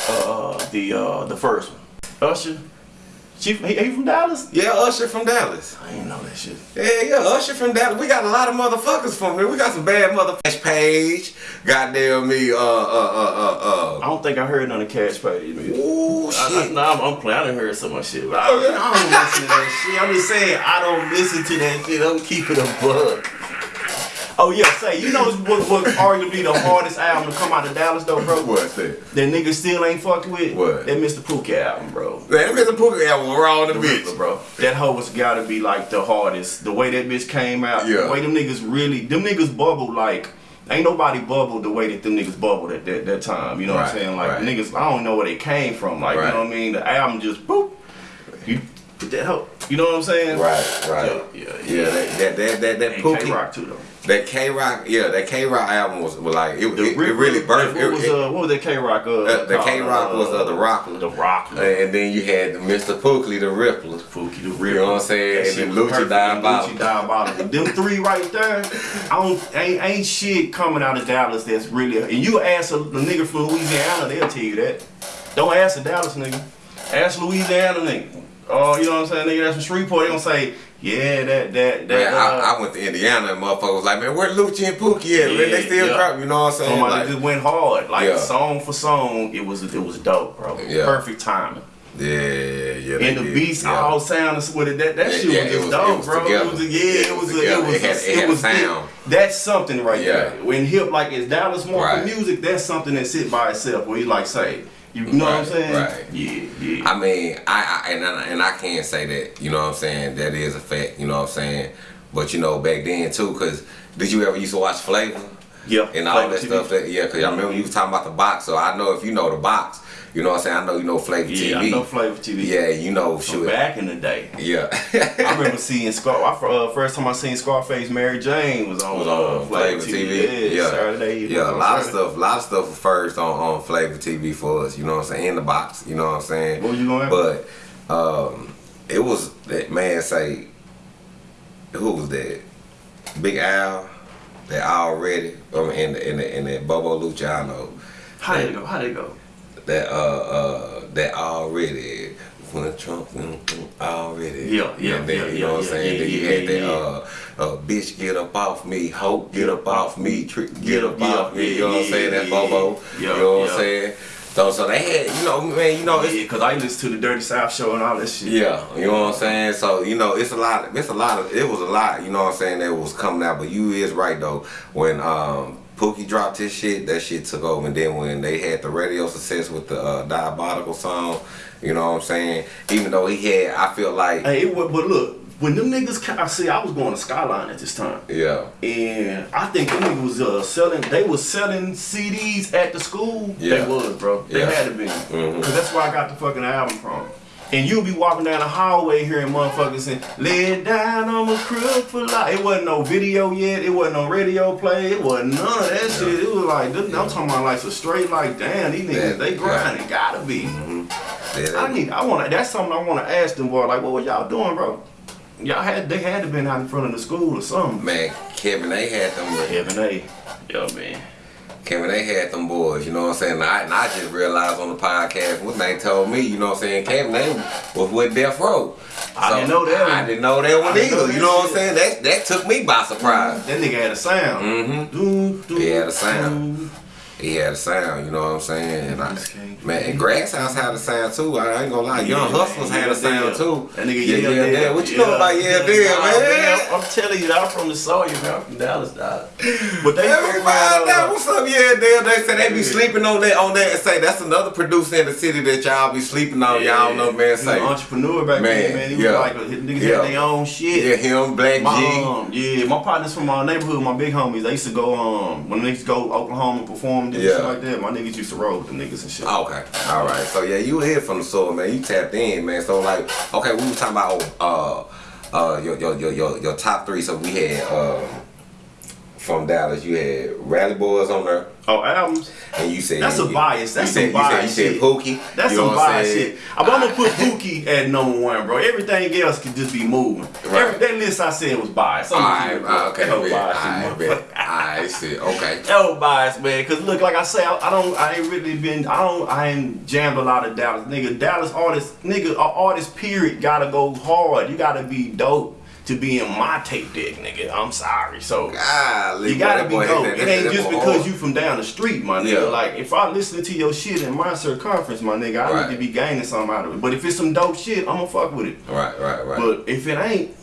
uh, the uh, the first one. Usher, she, he, he from Dallas? Yeah, Usher from Dallas. I didn't know that shit. Yeah, yeah, Usher from Dallas. We got a lot of motherfuckers from there. We got some bad motherfuckers. Page, goddamn me, uh, uh, uh, uh. I don't think I heard none of Cash Page. Man. uh, uh. Ooh, I, I, shit. no, I'm, I'm playing. I done heard so much shit, but I, I don't listen to that shit. I'm just saying I don't listen to that shit. I'm keeping a bug. Oh yeah, say you know what what arguably the hardest album to come out of Dallas though, bro? What's that? That nigga still ain't fucked with. What? That Mr. Pookie album, bro. Man, Mr. Pookie album, we're on the The bitch. Riddler, bro. That hoe was gotta be like the hardest. The way that bitch came out, Yeah. the way them niggas really, them niggas bubbled like, ain't nobody bubbled the way that them niggas bubbled at that, that time. You know what I'm saying? Like right. niggas, I don't know where they came from. Like Right. you know what I mean? The album just boop. You put that hoe. You know what I'm saying? Right, right. Yeah, yeah, Yeah, that that that that, that Pookie, K-Rock too though. that K Rock, yeah, that K Rock album was, was like it, it, it really birthed. What was it, uh, what was that K Rock? Uh, uh, the? K Rock was uh, the Rock, The Rock. and then you had Mr. Pookie, the Riddler. Pookie the real. You know what I'm saying? That And then perfect. Diabolical. Lucci Diabolical. Them three right there, I don't ain't, ain't shit coming out of Dallas that's really. And you ask a, a nigga from Louisiana, they'll tell you that. Don't ask a Dallas nigga. Ask Louisiana nigga. Oh, you know what I'm saying? Nigga that's from Shreveport, they gonna say, yeah, that that that. Man, uh, I, I went to Indiana and motherfuckers was like, man, where Lucci and Pookie at? man, they still yeah. drop, you know what I'm saying? Somebody Like, just went hard, like Yeah. song for song. It was it was dope, bro. Yeah. Perfect timing. yeah, yeah. And the did, beats yeah. all sounded with it. That that Yeah, shit yeah, was just dope, was bro. together. It was a, yeah, Yeah, it it was was a, it was It had- a, it was sound. That's something right Yeah. there. When hip like is Dallas more Right. music, that's something that sit by itself. Where you like say, you know what I'm saying? right. Yeah, yeah. I mean, I, I and I, and I can't say that. You know what I'm saying? That is a fact. You know what I'm saying? But you know, back then too, cause did you ever used to watch Flavor yeah. and all Flavor that TV. stuff? That yeah, cause I remember you was talking about the box. So I know if you know the box, you know what I'm saying. I know you know Flavor Yeah, TV. I know Flavor TV. Yeah, you know, shoot. back in the day. Yeah. I remember seeing Scar. I, uh, first time I seen Scarface, Mary Jane was on, was uh, on Flavor TV. Yeah, Saturday. Yeah, a lot of stuff. A lot of stuff was first on, on Flavor TV for us. You know what I'm saying? In the box. You know what I'm saying? What you gonna But um, it was that man say. Who was that? Big Al. That already. Um, and and and that Bobo Luciano. How did it go? How did it go? That uh uh that already. When Trump already. Yeah, yeah, And then, yeah, you yeah, know what I'm saying? yeah, then you yeah, had that yeah. uh uh, bitch, get up off me, hope, get up off me, trick, get up Yeah, off me. You know what I'm yeah, saying? That yeah, Bobo. yeah, you know what yeah. I'm saying? So, so they had, you know, man, you know, it's, Yeah, cause I listened to the Dirty South show and all that shit. yeah, you know what I'm saying. So you know, it's a lot. It's a lot of. It was a lot. You know what I'm saying. That was coming out. But you is right though. When um Pookie dropped his shit, that shit took over. And then when they had the radio success with the uh, Diabolical song, you know what I'm saying. Even though he had, I feel like, Hey, it, but look, when them niggas, I see, I was going to Skyline at this time, yeah, and I think them niggas was uh, selling. They was selling CDs at the school. Yeah. They was, bro. They Yeah. had to be, Mhm. cause that's where I got the fucking album from. And you'll be walking down the hallway hearing motherfuckers saying, "Lay it down, I'm a crook for life." It wasn't no video yet. It wasn't no radio play. It wasn't none of that shit. It was like, this, I'm talking about like so straight. Like, damn, these niggas, Yeah, they yeah. grinding. Gotta be. Mm-hmm. Yeah, I need. I want to. That's something I want to ask them, boy. Like, what were y'all doing, bro? Y'all had. They had to been out in front of the school or something. man, Kevin, they had them. Kevin A. Yo, man. Kevin, they had them boys, you know what I'm saying? And I, and I just realized on the podcast, what they told me, you know what I'm saying? Kevin, they was with Death Row. I didn't know that I didn't know that one either. You know what I'm saying? That that took me by surprise. That nigga had a sound. Mm-hmm. Doo, doo, He had a sound. doo. He had a sound, you know what I'm saying? And I, man, and Grass House had a sound too. I ain't gonna lie, Young Yeah, Hustlers had a sound yeah. too. That nigga yeah, yeah, yeah, yeah, yeah. What you know about yeah, deal, Nah, man? I'm telling you, I'm from the Sawyer, man. I'm from Dallas, dog. But they Everybody fuck that what's up, yeah, deal. They say they be Yeah. sleeping on that on that and say that's another producer in the city that y'all be sleeping on. Y'all don't know, man. Say entrepreneur back Man, then, man. He was yeah. like, niggas Yeah. had their own shit. yeah, him, Black My, G. um, yeah, my partners from my neighborhood, my big homies, they used to go, um, when niggas go to Oklahoma and perform and Yeah. shit like that, my niggas used to roll with the niggas and shit. Okay, all right. So yeah, you here from the soul, man. You tapped in, man. So like, okay, we were talking about uh uh your your your your, your top three. So we had um from Dallas, you had Rally Boys on there, Oh, albums? and you said That's a bias. That's said, some bias You said, you shit. said Pookie. That's you know some bias shit. I'm gonna put Pookie at number one, bro. Everything else could just be moving. Right. Every, that list I said was biased. I'm right, it okay, That was bet. biased, All right, motherfucker. bet. All right, shit, okay. Was biased, man. Cause look, like I say, I, I don't, I ain't really been, I don't, I ain't jammed a lot of Dallas, nigga. Dallas artists, nigga, a artist period gotta go hard. You gotta be dope to be in my tape deck, nigga. I'm sorry, so. Golly, You gotta boy, be that dope. It ain't that just because hard. you from down the street, my nigga. Yeah. Like if I listen to your shit in my circumference, my nigga, I Right. need to be gaining something out of it. But if it's some dope shit, I'm gonna fuck with it. Right, right, right. But if it ain't,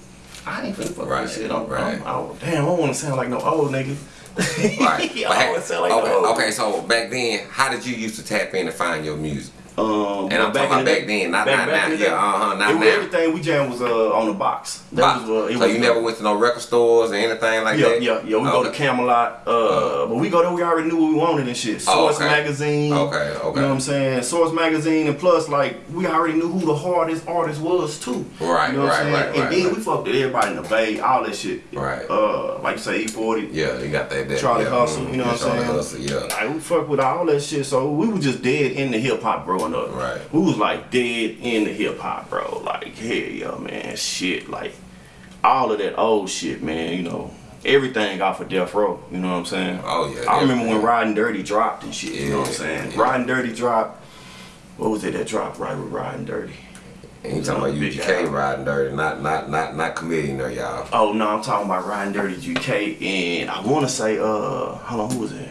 I ain't finna fuck Right, with shit. I'm, right. I'm, I don't, damn, I don't wanna sound like no old nigga. Right. I don't wanna sound like okay, no old. okay, so back then, how did you used to tap in and find your music? Um, And I'm but talking in the about back then, not- not now. the Yeah, uh-huh, not it now. Everything we jammed was uh, on the box. That Box. was, uh, it so was you never went to no record stores or anything like yeah, that? yeah, yeah. We go to Camelot, uh, but we go there. We already knew what we wanted and shit. Source Oh, okay. magazine. Okay, okay. You know what I'm saying? Source magazine, and plus, like, we already knew who the hardest artist was too. Right, You know what right, I'm saying? right, And right, then right. we fucked with everybody in the Bay, all that shit. Right. Uh, like you say, E40. Yeah, you got that. that Charlie yeah, Hustle, mm, you know what I'm Charlie saying? Hustle, yeah. Like we fuck with all that shit, so we was just dead in the hip hop growing up. Right. We was like dead in the hip hop, bro. Like hell yeah, man, shit, like all of that old shit, man. You know, everything off of Death Row. You know what I'm saying? Oh, yeah, I remember when. Riding Dirty dropped and shit. you know what I'm saying? yeah. Riding Dirty dropped. What was it that dropped right with Riding Dirty? And you talking about UGK album. riding dirty, not not not not committing there, y'all. Oh no, I'm talking about Riding Dirty GK, and I want to say, uh, hold on, who was it?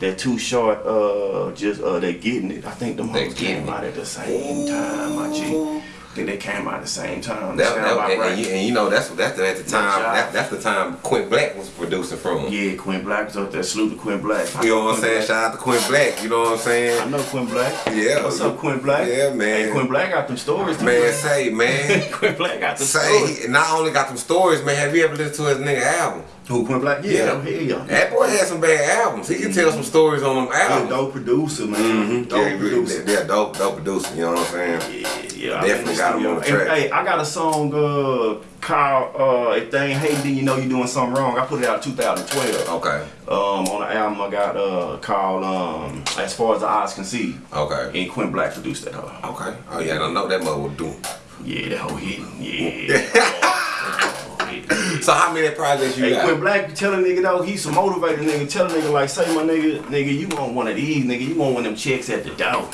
That Too Short, uh, just uh, they getting it. I think them They hoes came It. out at the same time, my G. I think they came out at the same time. That, that, and, right. and, you, and you know that's that's at the time that, that's the time Quint Black was producing from. Yeah, Quint Black was up there. Salute to Quint Black. You know what I'm saying? Black. Shout out to Quint Black. You know what I'm saying? I know Quint Black. Yeah. What's up, Quint Black? Yeah, man. Hey, Quint Black got them stories. too, Man, say man, Quint Black got them stories. say he not only got them stories, man. Have you ever listened to his nigga album? Who Quint Black? Yeah, hell yeah. That boy had some bad albums. He can tell some stories on them He a albums. dope producer, man. Dope yeah, he really- producer. yeah, dope, dope producer. You know what I'm saying? Yeah, yeah. I Definitely got him on the hey, track. Hey, I got a song uh, called uh, "If They Ain't Hating, Then You Know You're Doing Something Wrong." I put it out 2012. Okay, Um, on the album I got uh, called um, "As Far as the Eyes Can See," okay, and Quint Black produced that. Hoe. okay. Oh yeah, I don't know that mother would do. Yeah, that whole hit. Yeah. So how many projects you Hey, got? Quint Black, tell a nigga though, he's some motivated nigga. Tell a nigga like, say my nigga, nigga, you want one of these, nigga. You want one of them checks at the door.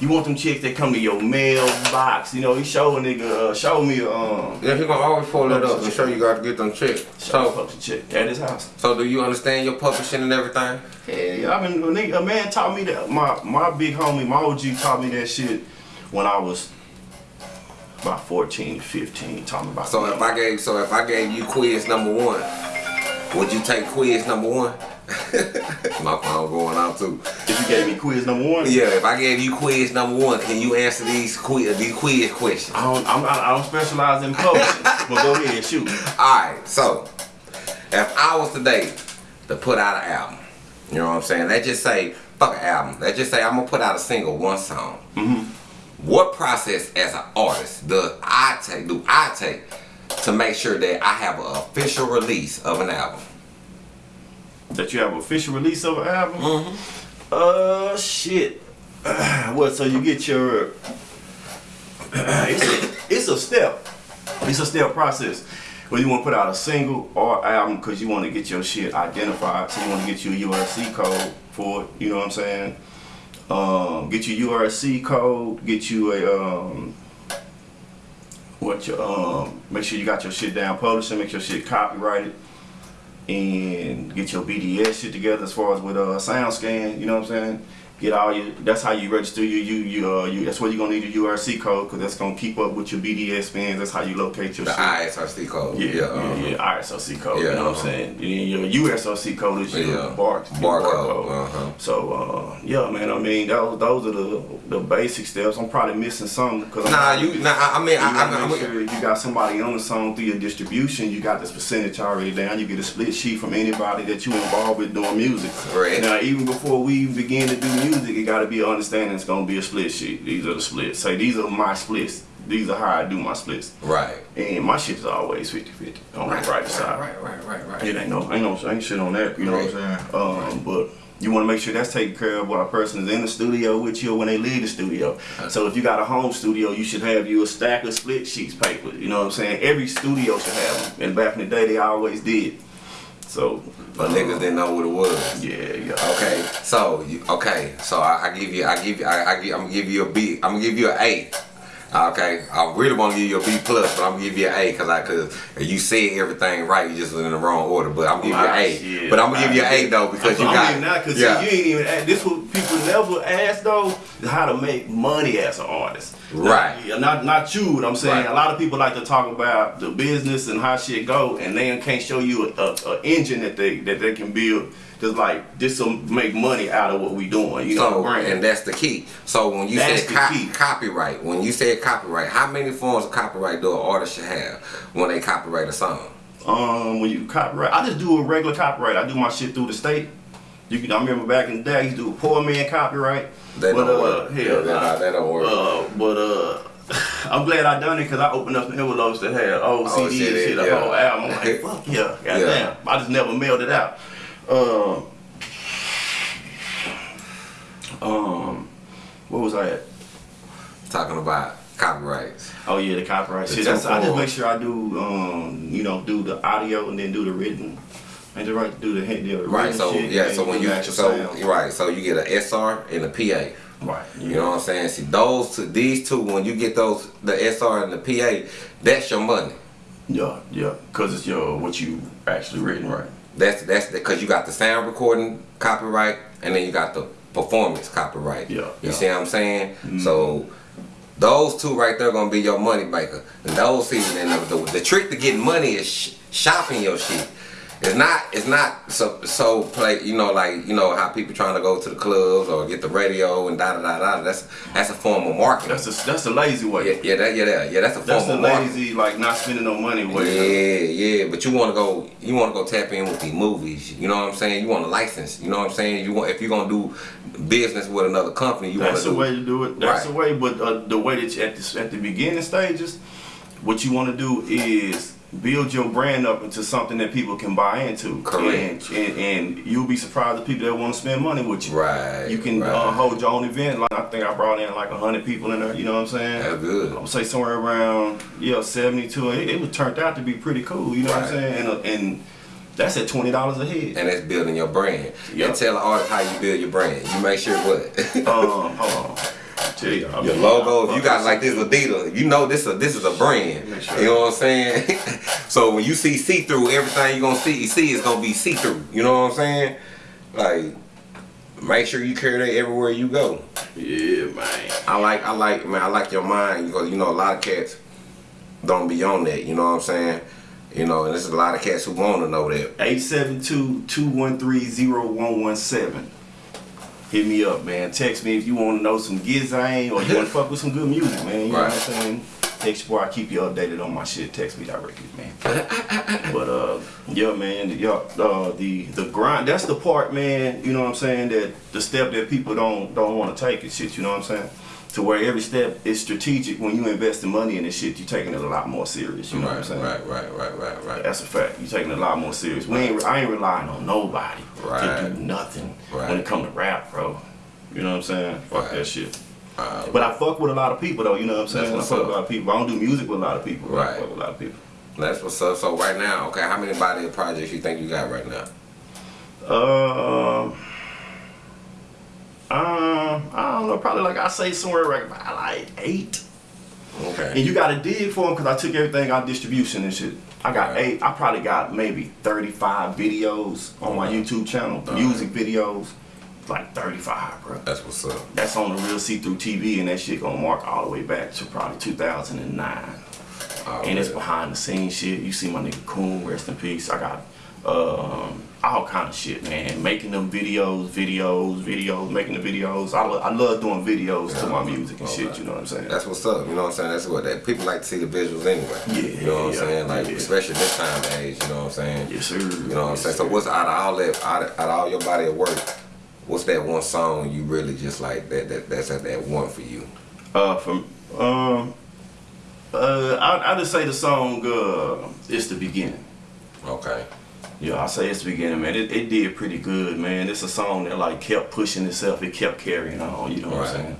You want them chicks that come to your mailbox. You know, he show a nigga, uh, show me um, Yeah, he gonna always pull that up and show you got to get them checks. show So, a chick at his house. so do you understand your publishing and everything? Yeah, yeah, I mean, a, nigga, a man taught me that. My my big homie, my OG, taught me that shit when I was about 14, 15. Taught me about. So if I gave, so if I gave you quiz number one, would you take quiz number one? My phone going out too. if you gave me quiz number one, Yeah, if I gave you quiz number one, can you answer these quiz these quiz questions? I don't, I'm, I don't specialize in publishing, but go ahead, and shoot. Alright, so if I was today to put out an album, you know what I'm saying? Let's just say, fuck an album. Let's just say I'm gonna put out a single, one song. Mm-hmm. What process as an artist do I take? Do I take to make sure that I have an official release of an album? That you have an official release of an album. Mm-hmm. Uh, shit. what? So you get your. it's, a, it's a step. It's a step process. Well, you want to put out a single or album because you want to get your shit identified. So you want to get you a URC code for it. You know what I'm saying? Um, get your URC code. Get you a um, what your um, make sure you got your shit down publishing. Make your shit copyrighted and get your BDS shit together as far as with uh sound scan. You know what I'm saying? Get all your. That's how you register your you you uh you. That's where you're gonna need your URC code because that's gonna keep up with your BDS bins. That's how you locate your The shit. ISRC code. Yeah, yeah, uh-huh. yeah, ISRC code. Yeah, you know what uh-huh. I'm saying? And your USOC code is your Yeah. bar, your Barcode, uh-huh. So uh, yeah, man. I mean, those those are the the basic steps. I'm probably missing some because I'm Nah, you. Nah, I I mean, You I, I, make I, sure if you got somebody on the song through your distribution, you got this percentage already down. You get a split sheet from anybody that you involved with doing music. Right. Now, even before we begin to do music, it got to be understanding it's gonna be a split sheet. These are the splits. Say these are my splits. These are how I do my splits. right. And my shit is always 50-50 on the right side. Right, right, right, right. It ain't no, ain't no, ain't shit on that. You know what I'm saying? Um, but you want to make sure that's taken care of while a person is in the studio with you or when they leave the studio. So if you got a home studio, you should have you a stack of split sheets paper. You know what I'm saying? Every studio should have them. And back in the day, they always did. So, But niggas didn't know what it was. yeah, yeah. Okay, so you, okay, so I, I give you, I give you, I, I give, I'm gonna give you a B. I'm gonna give you an A. Ah, okay, I really want to give you a B plus, but I'm gonna give you an A because I cause you said everything right, you just was in the wrong order. But I'm gonna give you an A. Shit. But I'm gonna give you an A though because you I'm got that because yeah. you ain't even ask, this what people never ask though how to make money as an artist. Right. Now, not not you. What I'm saying. Right. A lot of people like to talk about the business and how shit go, and they can't show you a, a, a engine that they that they can build. Just like this will make money out of what we doing. You know, So, brand. and that's the key. So when you That's said co- copyright, when you said copyright, how many forms of copyright do an artist should have when they copyright a song? Um, when you copyright, I just do a regular copyright. I do my shit through the state. You can. I remember back in the day, I used to do a poor man copyright. That but, don't uh, work. hell, Yeah, nah. that don't work. Uh, but uh, I'm glad I done it because I opened up some envelopes that had old Oh, CD shit, and shit, yeah. whole album. I'm like, fuck yeah, goddamn. I just never mailed it out. Um, um, what was I at? Talking about copyrights. Oh yeah, the copyrights. The shit. That's, I just make sure I do, um, you know, do the audio and then do the written. And just right to do the, the Right. So shit, yeah. So when you so sound. right. So you get an SR and a PA. right, You know what I'm saying? See those two, these two. When you get those, the SR and the PA, that's your money. Yeah, yeah, cause it's your what you actually written, right? That's that's because you got the sound recording copyright, and then you got the performance copyright. Yeah, You yeah. see what I'm saying? Mm-hmm. So those two right there gonna be your money maker. And those see, and the, the, the trick to getting money is sh- shopping your shit. It's not. It's not so so play. You know, like you know how people trying to go to the clubs or get the radio and da da da da. That's that's a form of marketing. That's a that's a lazy way. yeah, yeah, that, yeah, that, yeah. That's a That's form a of marketing. That's a lazy like not spending no money way. Yeah, yeah, but you want to go, you want to go tap in with the movies. You know what I'm saying? You want a license. You know what I'm saying? You want if you're gonna do business with another company, you want That's to the do. way to do it. That's Right. the way. But uh, the way that you, at the at the beginning stages, what you want to do is build your brand up into something that people can buy into. Correct. And, and, and you'll be surprised the people that want to spend money with you. Right. You can right. uh, hold your own event. Like I think I brought in like hundred people in there. You know what I'm saying? That's good. I would say somewhere around yeah seventy two. It, it was turned out to be pretty cool. You know what I'm saying? And, uh, and that's at twenty dollars a head. And that's building your brand. Yep. And tell the artist how you build your brand. You make sure what um, hold on. I'll tell you. I your mean, logo. If you got like this Adidas, you know this a this is a brand. Sure. You know what I'm saying? so when you see see through, everything you gonna see see is gonna be see through. You know what I'm saying? Like. Make sure you carry that everywhere you go. Yeah, man. I like I like man I like your mind because you know a lot of cats don't be on that. You know what I'm saying? You know, and there's a lot of cats who want to know that. 872-213-0117. Hit me up, man. Text me if you want to know some giz gizang or you want to fuck with some good music, man. You know what I'm saying? Text before I keep you updated on my shit. Text me directly, man. but uh, yeah, man. Yeah, uh, the the grind. That's the part, man. You know what I'm saying? That the step that people don't don't want to take and shit. You know what I'm saying? To where every step is strategic. When you invest the money in this shit, you're taking it a lot more serious. You know what I'm saying? right, right, right, right, right. That's a fact. You're taking it a lot more serious. We ain't. I ain't relying on nobody to Right. do nothing Right. when it come to rap, bro. You know what I'm saying? Fuck Right. that shit. Uh, But I fuck with a lot of people though. You know what I'm saying? I fuck up. with a lot of people. I don't do music with a lot of people. but I Right. fuck with a lot of people. That's what's up. So right now, okay, how many body of projects you think you got right now? Um, um, I don't know. Probably like I say somewhere like like eight. Okay. And you gotta dig for them because I took everything out distribution and shit. I got Right. eight. I probably got maybe 35 videos on my YouTube channel, Right. music videos. Like 35, bro. That's what's up. That's on the real see-through TV, and that shit gonna mark all the way back to probably 2009. Oh, and it's behind the scenes shit. You see my nigga Coon, rest in peace. I got um, all kind of shit, man. Making them videos, videos, videos, making the videos. I, lo- I love doing videos to my music and shit. Okay. You know what I'm saying? That's what's up. You know what I'm saying? That's what that people like to see the visuals anyway. Yeah, You know what I'm saying? Like yeah. especially this time of age. You know what I'm saying? yes, sir. You know what I'm saying? So what's out of all that, out of, out of all your body of work, what's that one song you really just like that that that's at that one for you? Uh, from um, uh, I I just say the song uh, "It's the Beginning." Okay. Yeah, I say it's the beginning, man. It, it did pretty good, man. It's a song that like kept pushing itself. It kept carrying on. You know what I'm saying?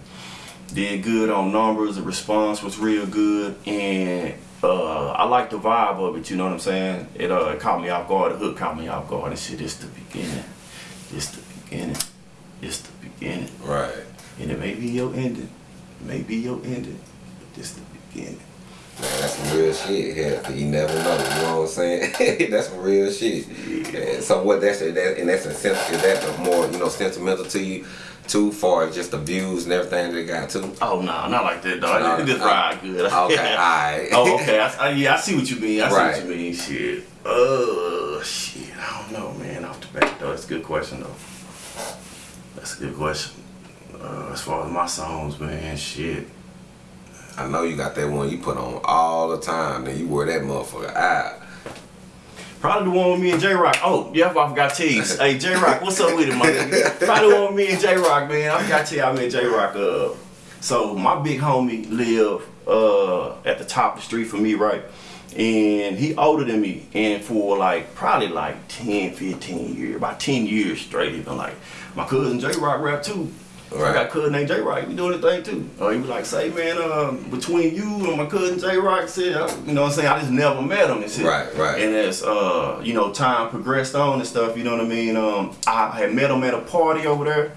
Did good on numbers. The response was real good, and uh, I like the vibe of it. You know what I'm saying? It uh it caught me off guard. The hook caught me off guard. And shit, it's the beginning. It's the beginning. It's the beginning. Right. And it may be your ending. It may be your ending, but it's the beginning. Man, that's some real shit here. You never know. You know what I'm saying? that's some real shit. And so what? That's that, and that's a sense. Is that more you know sentimental to you, too far as just the views and everything they got too? Oh no, not like that, dog. No, it just uh, ride good. Okay, alright. oh, okay. I, I, yeah, I see what you mean. I see Right. what you mean. Shit. Uh, shit. I don't know, man. Off the bat, though, that's a good question, though. That's a good question. Uh, as far as my songs, man, shit. I know you got that one you put on all the time. Then you wear that motherfucker out. Probably the one with me and J Rock. Oh, yeah, I forgot to tell hey, J Rock, what's up with it, my nigga? Probably the one with me and J Rock, man. I forgot to tell you, I met J Rock. Uh, so my big homie live uh, at the top of the street from me, right? And he older than me, and for like probably like 10, 15 years, about 10 years straight, even like my cousin J Rock rap too. So I got a cousin named J Rock, we doing the thing too. Uh, he was like, say man, uh, between you and my cousin J Rock, said, you know what I'm saying? I just never met him and shit. Right, right. And as uh, you know, time progressed on and stuff, you know what I mean? Um, I had met him at a party over there.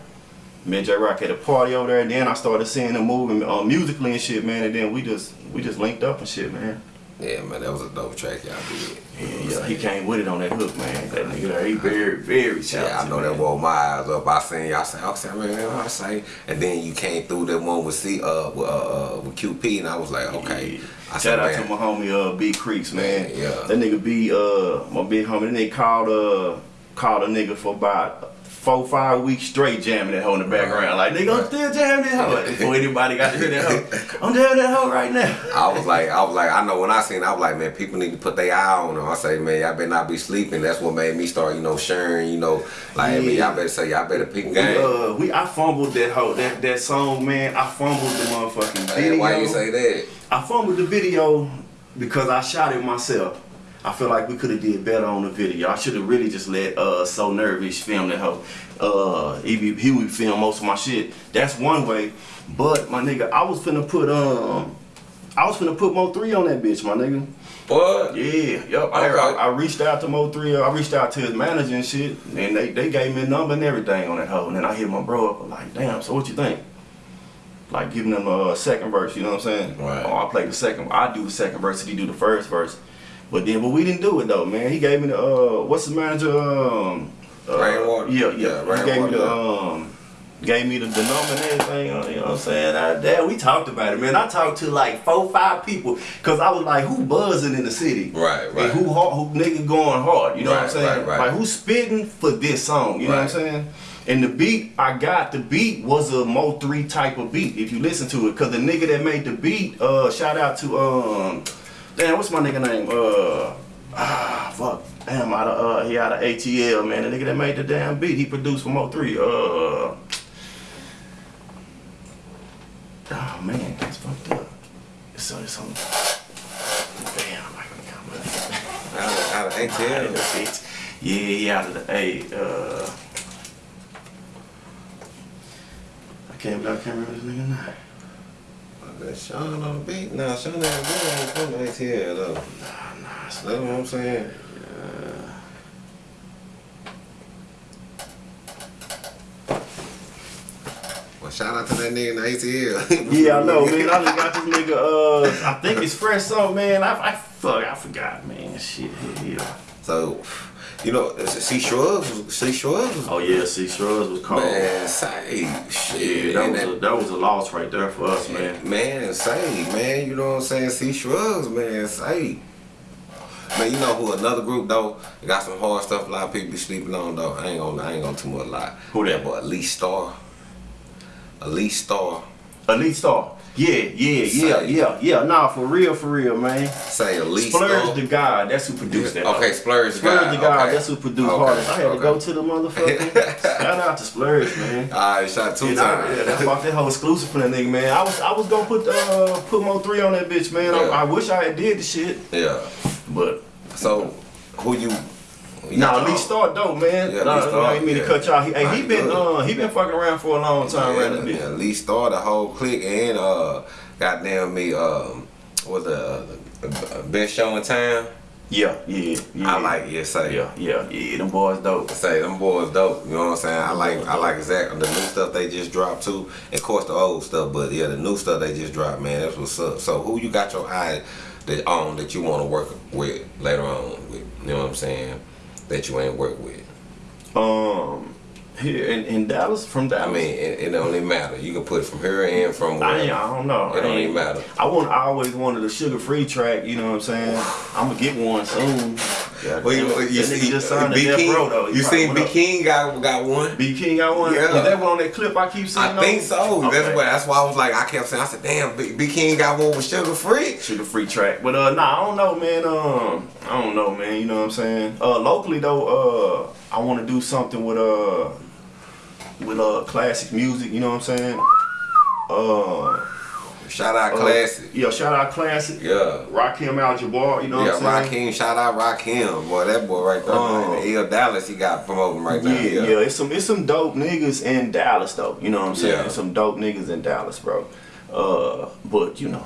Met J Rock at a party over there, and then I started seeing him moving uh, musically and shit, man. And then we just we just linked up and shit, man. Yeah, man, that was a dope track y'all did. Yeah, yeah, he came with it on that hook, man. That nigga there, he very, very talented. Yeah, I know that woke my eyes up. I seen y'all say, I said, man, you know what I say? And then you came through that one with C, uh, with, uh, uh, with QP, and I was like, okay. Yeah. I said, Shout out man, to my homie uh B Creeks, man. Yeah, yeah. That nigga B uh my big homie, that nigga called uh called a nigga for about four, five weeks straight jamming that hoe in the background. Like nigga, I'm still jamming that hoe. Before anybody got to hear that hoe. I'm jamming that hoe right now. I was like, I was like, I know when I seen, it, I was like, man, people need to put their eye on them. I say, man, y'all better not be sleeping. That's what made me start, you know, sharing, you know, like, I mean, y'all better say, y'all better pick We, game. uh, we I fumbled that hoe that that song, man. I fumbled the motherfucking Hey, video. why you say that? I fumbled the video because I shot it myself. I feel like we could have did better on the video. I should have really just let uh So Nervous film that hoe. Uh he he would film most of my shit. That's one way. But my nigga, I was finna put um I was finna put Mo 3 on that bitch, my nigga. What? Yeah, yep. I, Okay. I, I reached out to Mo 3, I reached out to his manager and shit, and they, they gave me a number and everything on that hoe. And then I hit my bro up, I'm like, damn, so what you think? Like giving them a second verse, you know what I'm saying? Right. Oh, I play the second, I do the second verse, and he do the first verse. But then, but we didn't do it though, man. He gave me the, uh, what's the manager? Um, uh, Rainwater? Yeah, yeah. Yeah, he gave me the, um, gave me the, the number and everything, uh, you know what I'm saying? I, we talked about it, man. I talked to like four, five people, cause I was like, who buzzing in the city? Right, right. And who hard, who nigga going hard? You know what I'm saying? right, right. Like who's spitting for this song? You know what I'm saying? And the beat I got, the beat was a Mo three type of beat. If you listen to it, cause the nigga that made the beat, uh, shout out to um, damn, what's my nigga name? Uh, ah, fuck, damn, out of uh, he out of ATL, man. The nigga that made the damn beat, he produced from Mo three. Uh, oh man, that's fucked up. It's it's on. Damn, I can come with Out of, out of out of the ATL. Yeah, yeah, out of the A. Uh, I can't, I can't remember this nigga name. That's Sean on the beat. Nah, Sean on the beat ain't from ATL though. Nah, nah, That's what I'm saying. Well, shout out to that nigga in the ATL. Yeah, I know, man. I just got this nigga. Uh, I think it's fresh something, man. I, I fuck, I forgot, man. Shit, yeah. So, you know, C Shrugs, C Shrugs Oh yeah, C Shrugs was called. man, say shit. Yeah, that and was a, that was a loss right there for us, man. Man, say, man, you know what I'm saying? C Shrugs, man, say. Man, you know who another group though? Got some hard stuff a lot of people be sleeping on though. I ain't gonna I ain't gonna too much lie. Who that? boy? Elite Star. Elite Star. Elite Star. Yeah, yeah, yeah, Say. yeah, yeah. Nah, for real, for real, man. Say Elite Splurge Star. the God, that's who produced that. Okay, though. Splurge the Splurge God, the God, okay. that's who produced Okay, Hardest. I had to go to the motherfucker. Shout out to Splurge, man. Alright, shot two I, times. yeah, that's fuck that whole exclusive for that nigga, man. I was I was gonna put uh put Mo three on that bitch, man. I, Yeah. I wish I had did the shit, yeah. but So who you Nah, Lee Star dope, man. Yeah, nah, Lee Star, I ain't mean yeah. to cut y'all. He, hey, he been uh he been fucking around for a long time, Yeah, right? yeah, Lee Star, the whole clique, and uh, goddamn me, um, was the, the best show in town. Yeah, yeah, yeah. I like, yeah, say, Yeah, yeah, yeah. Them boys dope. say them boys dope. You know what I'm saying? I like, I like exactly the new stuff they just dropped too, and of course the old stuff. But yeah, the new stuff they just dropped, man, that's what's up. So who you got your eye that on that you want to work with later on? With, you know what I'm saying? That you ain't work with. Um, here in, in Dallas, from Dallas. I mean, it, it don't even matter. You can put it from here and from I, where. ain't- I don't know. It don't I even matter. I want. I always wanted a Suga Free track. You know what I'm saying? I'm gonna get one soon. Yeah, Well, you, you nigga see, just signed to B King, Row, though. He you seen B King got got one? B King got one. Yeah. Is that one on that clip I keep seeing? I think so. That's Okay. what. That's why I was like, I kept saying, I said, damn, B, B King got one with Suga Free. Suga Free track. But uh nah, I don't know, man. Um I don't know, man. You know what I'm saying? Uh locally though, uh I wanna do something with uh with uh classic music, you know what I'm saying? Uh, Shout out uh, classic. Yeah, shout out classic. Yeah. Rakim Al Jabbar, you know Yeah, what I'm saying? Rakim, shout out Rakim, boy, that boy right there, Oh. man. The L Dallas, he got promoting right now. Yeah, yeah, it's some it's some dope niggas in Dallas though. You know what I'm saying? Yeah. Some dope niggas in Dallas, bro. Uh, but you know,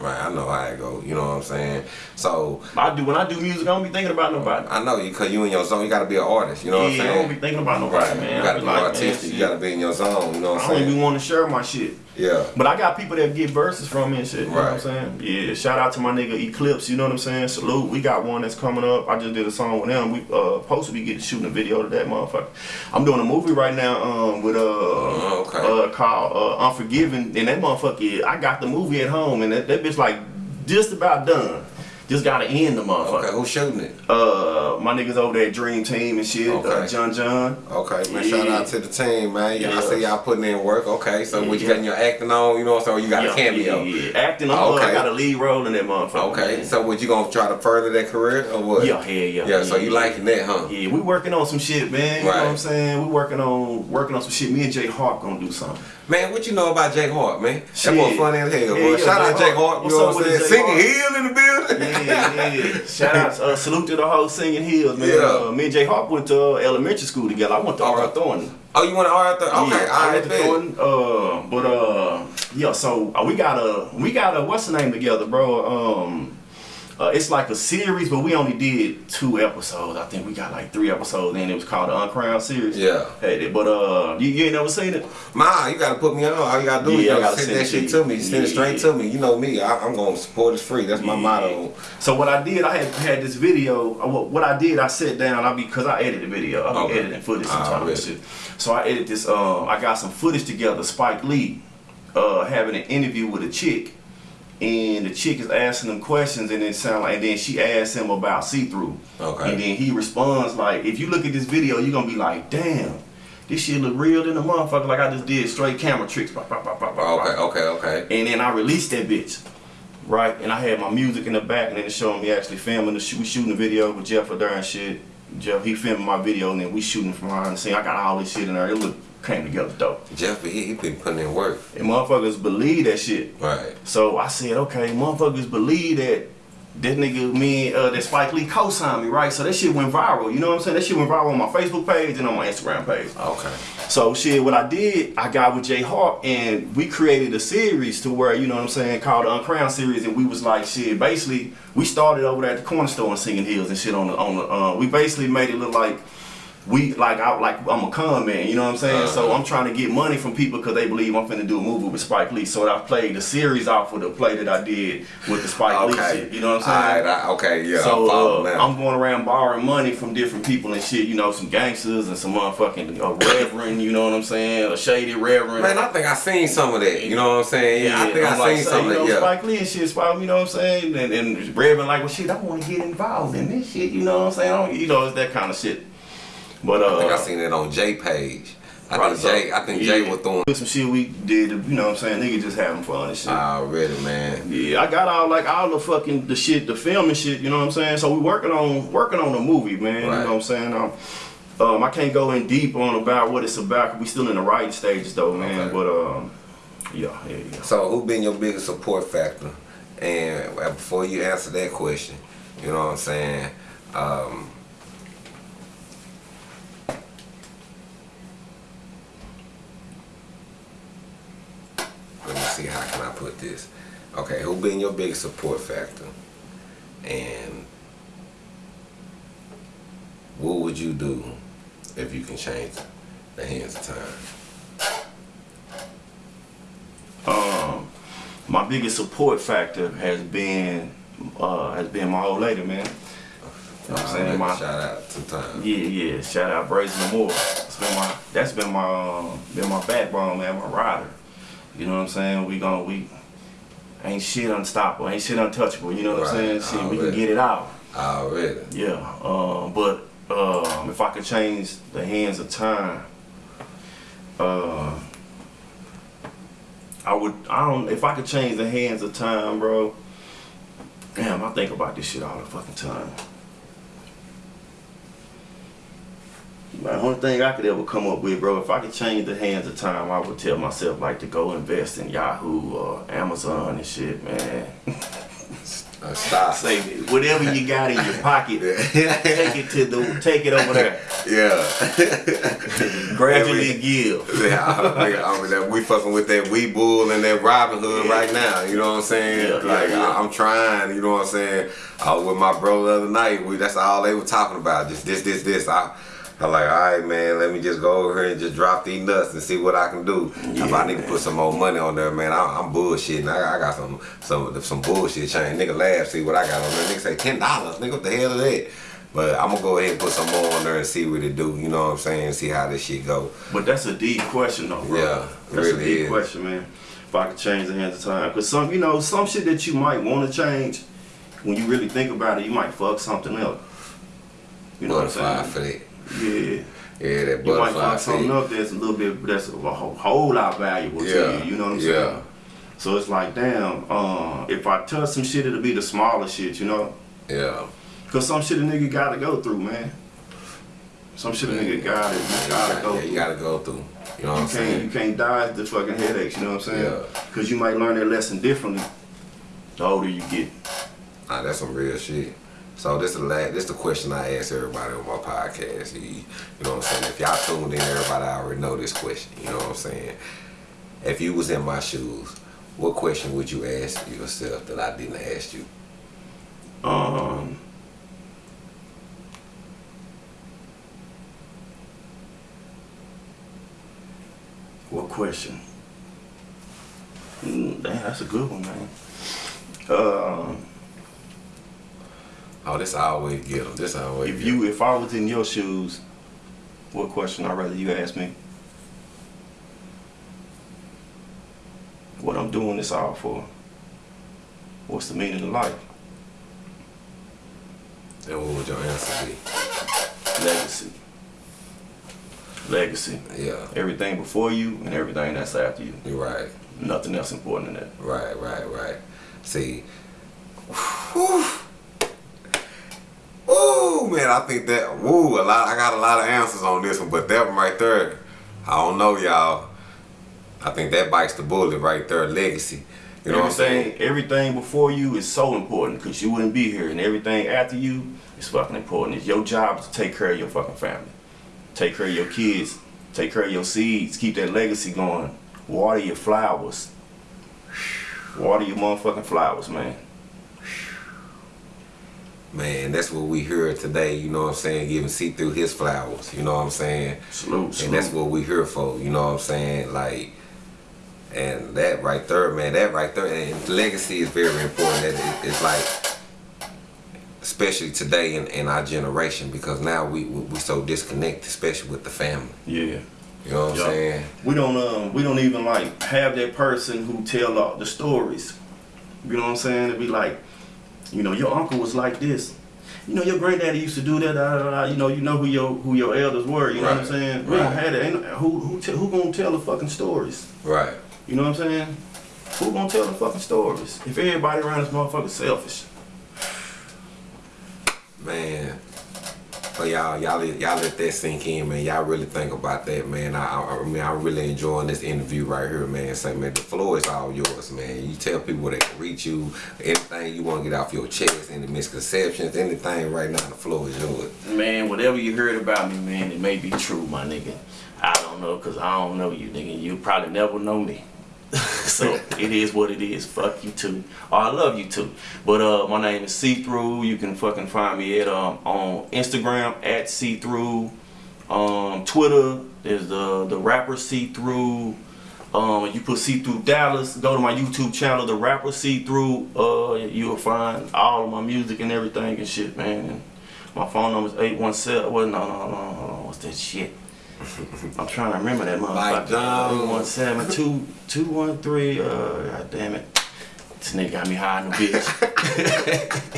Right, I know how it go. You know what I'm saying? So I do when I do music, I don't be thinking about nobody. I know you, cause you in your zone. You gotta be an artist. You know what I'm yeah, I don't be thinking about nobody, Right, man. you gotta be be like, man, artistic. you gotta be in your zone. You know what I'm saying? I'm don't even want to share my shit. Yeah. But I got people that get verses from me and shit. You know what I'm saying? Yeah. Shout out to my nigga Eclipse. You know what I'm saying? Salute. We got one that's coming up. I just did a song with them. We uh supposed to be getting shooting a video to that motherfucker. I'm doing a movie right now um with uh Oh, okay. uh called uh Unforgiven and that motherfucker. I got the movie at home and that, that bitch like just about done. Just gotta end the motherfucker. Okay, who's shooting it? Uh, my niggas over there, Dream Team and shit. Uh, Okay. John John. Okay, man. Yeah. Shout out to the team, man. Yeah, I Yeah. see y'all putting in work. Okay, so what you got in your acting on? You know what I'm saying? You got a cameo. Yeah, yeah. Acting. Uh, Okay. I got a lead role in that motherfucker. Okay, man. so what you gonna try to further that career or what? Yeah, yeah, yeah. Yeah, so you liking that, huh? Yeah, we working on some shit, man. You Right. know what I'm saying? We working on working on some shit. Me and Jay Hart gonna do something. Man, what you know about Jake Hart, man? Shit. That boy funny as hell, boy. yeah, Shout out Jake Hart. You know what I'm saying? Singing? Hill in the building. Yeah, yeah. Shout out, uh, salute to the whole singing hills, man. Yeah. Uh, me and Jay Hart went to uh, elementary school together. I went to Okay. R. Thornton. Oh, you went to Arthur? Okay, yeah, I went to. Thornton. Uh, but uh, yeah. So uh, we got a we got a what's the name together, bro? Um. Uh, it's like a series, but we only did two episodes. I think we got like three episodes, and it was called the Uncrowned series. Yeah. Hey, but uh, you, you ain't never seen it? Ma, you gotta put me on. All you gotta do is Yeah, I you gotta send send that shit to me. Send it straight to me. You know me. I, I'm gonna support is free. That's my Yeah. motto. So what I did, I had had this video. uh, What, what I did, I sat down. I because I edited the video. I be Okay. editing footage Ah, sometimes. really? and shit. So I edited this. Um, I got some footage together. Spike Lee, uh, having an interview with a chick, and the chick is asking him questions, and it sound like, and then she asks him about see through. Okay. And then he responds like, if you look at this video, you're gonna be like, damn. This shit look real than a motherfucker. Like I just did straight camera tricks. Okay, okay, okay. And then I released that bitch. Right? And I had my music in the back and then it's showing me actually filming the shoot we shooting the video with Jeff Adair and shit. Jeff he filming my video and then we shooting from behind the scene. I got all this shit in there. It look came together dope. Jeff, he, he been putting in work. And motherfuckers believe that shit. Right. So I said, okay, motherfuckers believe that that nigga, me, uh, that Spike Lee co-signed me, right? So that shit went viral. You know what I'm saying? That shit went viral on my Facebook page and on my Instagram page. Okay. So shit, what I did, I got with Jay Hawk and we created a series to where, you know what I'm saying, called the Uncrowned series and we was like shit, basically we started over there at the corner store in Singing Hills and shit on the on the uh, we basically made it look like we like I like I'm a con man, you know what I'm saying? So Uh-huh. I'm trying to get money from people because they believe I'm finna do a movie with Spike Lee. So I played the series off of the play that I did with the Spike Lee shit. You know what I'm saying? I- okay, yeah. I'm So uh. I'm going around borrowing money from different people and shit. You know, some gangsters and some motherfucking uh, reverend. You know what I'm saying? A shady reverend. Man, I think I seen some of that. You know what I'm saying? Yeah, I think I'm I like, seen say, some you of know, that. Yeah. Spike Lee and shit, Spike, you know what I'm saying? And, and Reverend like, well, shit, I want to get involved in this shit. You know what I'm saying? You know, it's that kind of shit. But uh, I think I seen it on Jay page. I think Jay. I think Yeah. Jay was throwing some shit we did. You know what I'm saying? Nigga just having fun and shit. already, man. Yeah, I got all like all the fucking the shit, the film and shit. You know what I'm saying? So we working on working on the movie, man. You know what I'm saying? Um, um, I can't go in deep on about what it's about. We still in the writing stages though, man. Okay. But um, yeah, yeah, yeah. So, who been your biggest support factor? And uh, before you answer that question, you know what I'm saying? Um, let me see how can I put this. Okay, who been your biggest support factor? And what would you do if you can change the hands of time? Um, my biggest support factor has been uh has been my old lady, man. You know what I'm saying? My, Shout out to time. Yeah, yeah. Shout out Brazen Moore. That's been my that's been my um, been my backbone, man, my rider. You know what I'm saying? We gonna we ain't shit unstoppable, ain't shit untouchable, you know what I'm saying? Shit, we can get it out. Already. Yeah. Um, but um if I could change the hands of time, uh I would I don't if I could change the hands of time, bro. Damn, I think about this shit all the fucking time. The only thing I could ever come up with, bro, if I could change the hands of time, I would tell myself like to go invest in Yahoo or Amazon and shit, man. Uh, stop. Say whatever you got in your pocket, take it to the take it over there. Yeah. Gradually give. yeah, I, I, I mean, that we fucking with that Webull and that Robin Hood Yeah. right now. You know what I'm saying? Yeah, like yeah. I, I'm trying. You know what I'm saying? I was with my bro the other night. We that's all they were talking about. Just this, this, this. I. I like, all right, man. Let me just go over here and just drop these nuts and see what I can do. if I need to put some more money on there, man, I, I'm bullshitting. I, I got some some some bullshit chain. Nigga laugh, see what I got on there. Nigga say ten dollars. Nigga, what the hell is that? But I'm gonna go ahead and put some more on there and see what it do. You know what I'm saying? See how this shit go. But that's a deep question, though, bro. Yeah, that's a really deep is. question, man. If I could change the hands of time, because some, you know, some shit that you might want to change, when you really think about it, you might fuck something up. You know what I'm saying? for that. Yeah. Yeah, that butterfly. You might fuck something up that's a little bit, that's a whole, whole lot valuable Yeah, to you. You know what I'm yeah. saying? So it's like, damn, uh, if I touch some shit, it'll be the smaller shit, you know? Yeah. Because some shit a nigga gotta go through, man. Some shit a nigga gotta, You gotta go yeah, through. you gotta go through. You know what I'm You can't, you saying? can't dodge the fucking headaches, you know what I'm saying? Yeah. Because you might learn that lesson differently the older you get. Nah, that's some real shit. So this the la this the question I ask everybody on my podcast. You, you know what I'm saying? If y'all tuned in, everybody already know this question. You know what I'm saying? If you was in my shoes, what question would you ask yourself that I didn't ask you? Um, what question? Mm, that's a good one, man. Um, Oh, this I always get them. This I always if get you, if I was in your shoes, what question I'd rather you ask me? What I'm doing this all for? What's the meaning of life? And what would your answer be? Legacy. Legacy. Yeah, Everything before you and everything that's after you. you're right. Nothing else important than that. Right, right, right. See, whew, Ooh, man, I think that. Woo, a lot. I got a lot of answers on this one, but that one right there, I don't know, y'all. I think that bites the bullet right there. Legacy. You know what I'm saying? everything, everything before you is so important because you wouldn't be here, and everything after you is fucking important. It's your job to take care of your fucking family, take care of your kids, Take care of your seeds. Keep that legacy going. Water your flowers. Water your motherfucking flowers, man. Man, that's what we heard today, you know what I'm saying? Giving see through his flowers, you know what I'm saying? Salute, salute. And that's what we here for, you know what I'm saying? Like, and that right there, man, that right there, and legacy is very important. It, it, it's like, especially today in, in our generation, because now we we, we so disconnected, especially with the family. Yeah. You know what I'm saying? We don't um we don't even like have that person who tell all the stories. You know what I'm saying? It'd be like, you know, your uncle was like this. You know, your granddaddy used to do that. Da, da, da. You know, you know who your who your elders were. You know what I'm Right, saying? We don't have that. Ain't, who who who gonna tell the fucking stories? Right. You know what I'm saying? Who gonna tell the fucking stories? If everybody around this motherfucker selfish. Man. So y'all, y'all, let- y'all let that sink in, man. Y'all really think about that, man. I, I, I mean, I'm really enjoying this interview right here, man. Say, man, the floor is all yours, man. You tell people they can reach you, anything you want to get off your chest, any misconceptions, anything right now, the floor is yours. Man, whatever you heard about me, man, it may be true, my nigga. I don't know, cause I don't know you, nigga. You probably never know me. so it is what it is. Fuck you too. Oh, I love you too. But uh, my name is See Through. You can fucking find me at um on Instagram at See Through. Um, Twitter is the the rapper See Through. Um, you put See Through Dallas. Go to my YouTube channel, the rapper See Through. Uh, you'll find all of my music and everything and shit, man. And my phone number is 817. Well, no, no, no, hold on. What's that shit? I'm trying to remember that motherfucker. Jones. 817 213. Uh, God damn it. This nigga got me high in the bitch.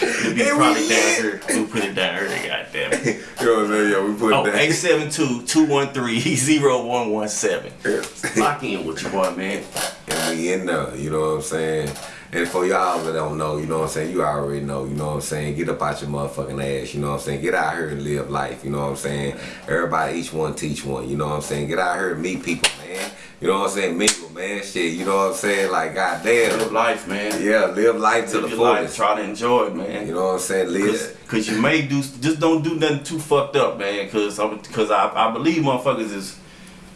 It'll be probably down here. We'll put it down here. God damn it. You know what I'm saying? Yeah, we put Oh, that. 872-213-0117. Lock in with your boy, man. And we in there, you know what I'm saying? And for y'all that don't know, you know what I'm saying, you already know, you know what I'm saying? Get up out your motherfucking ass, you know what I'm saying? Get out here and live life, you know what I'm saying? Everybody, each one teach one, you know what I'm saying? Get out here and meet people, man. You know what I'm saying? Mingle, man, shit, you know what I'm saying? Like, goddamn. Live life, man. Yeah, live life to the fullest. Try to enjoy it, man. You know what I'm saying? Live. Cause, Cause you may do just don't do nothing too fucked up, man. Cause I'm cause I, I believe motherfuckers is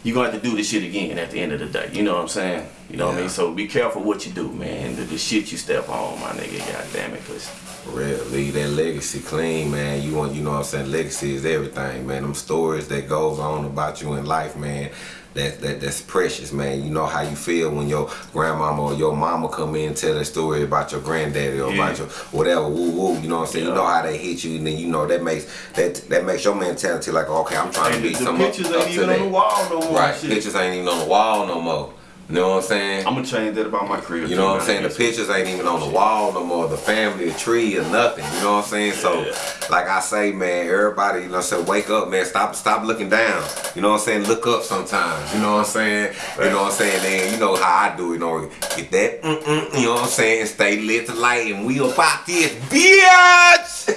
you gonna have to do this shit again at the end of the day. You know what I'm saying? You know what I mean? So be careful what you do, man. The, the shit you step on, my nigga. God damn it, cause real, leave that legacy clean, man. You want, you know what I'm saying? Legacy is everything, man. Them stories that goes on about you in life, man. That, that that's precious, man. You know how you feel when your grandmama or your mama come in and tell a story about your granddaddy or about your whatever, woo woo. You know what I'm saying? You know how they hit you, and then you know that makes that that makes your mentality like, okay, I'm trying and to the, be the some pictures up, ain't even on the wall no more. Right, Shit. pictures ain't even on the wall no more. You know what I'm saying? I'm gonna change that about my crib. You know what I'm saying? The pictures ain't even on the wall no more. The family, the tree, or nothing. You know what I'm saying? So, Yeah. like I say, man, everybody, you know, say wake up, man. Stop, stop looking down. You know what I'm saying? Look up sometimes. You know what I'm saying? You know what I'm saying? Then you know how I do. it, You know, get that. Mm-mm, you know what I'm saying? Stay lit to light, and we about this, bitch.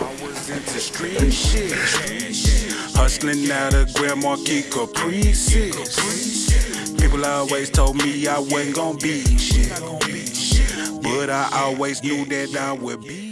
I was into street shit. Hustling out of Grand Marquis Caprices. People always told me I wasn't gonna be shit. But I always knew that I would be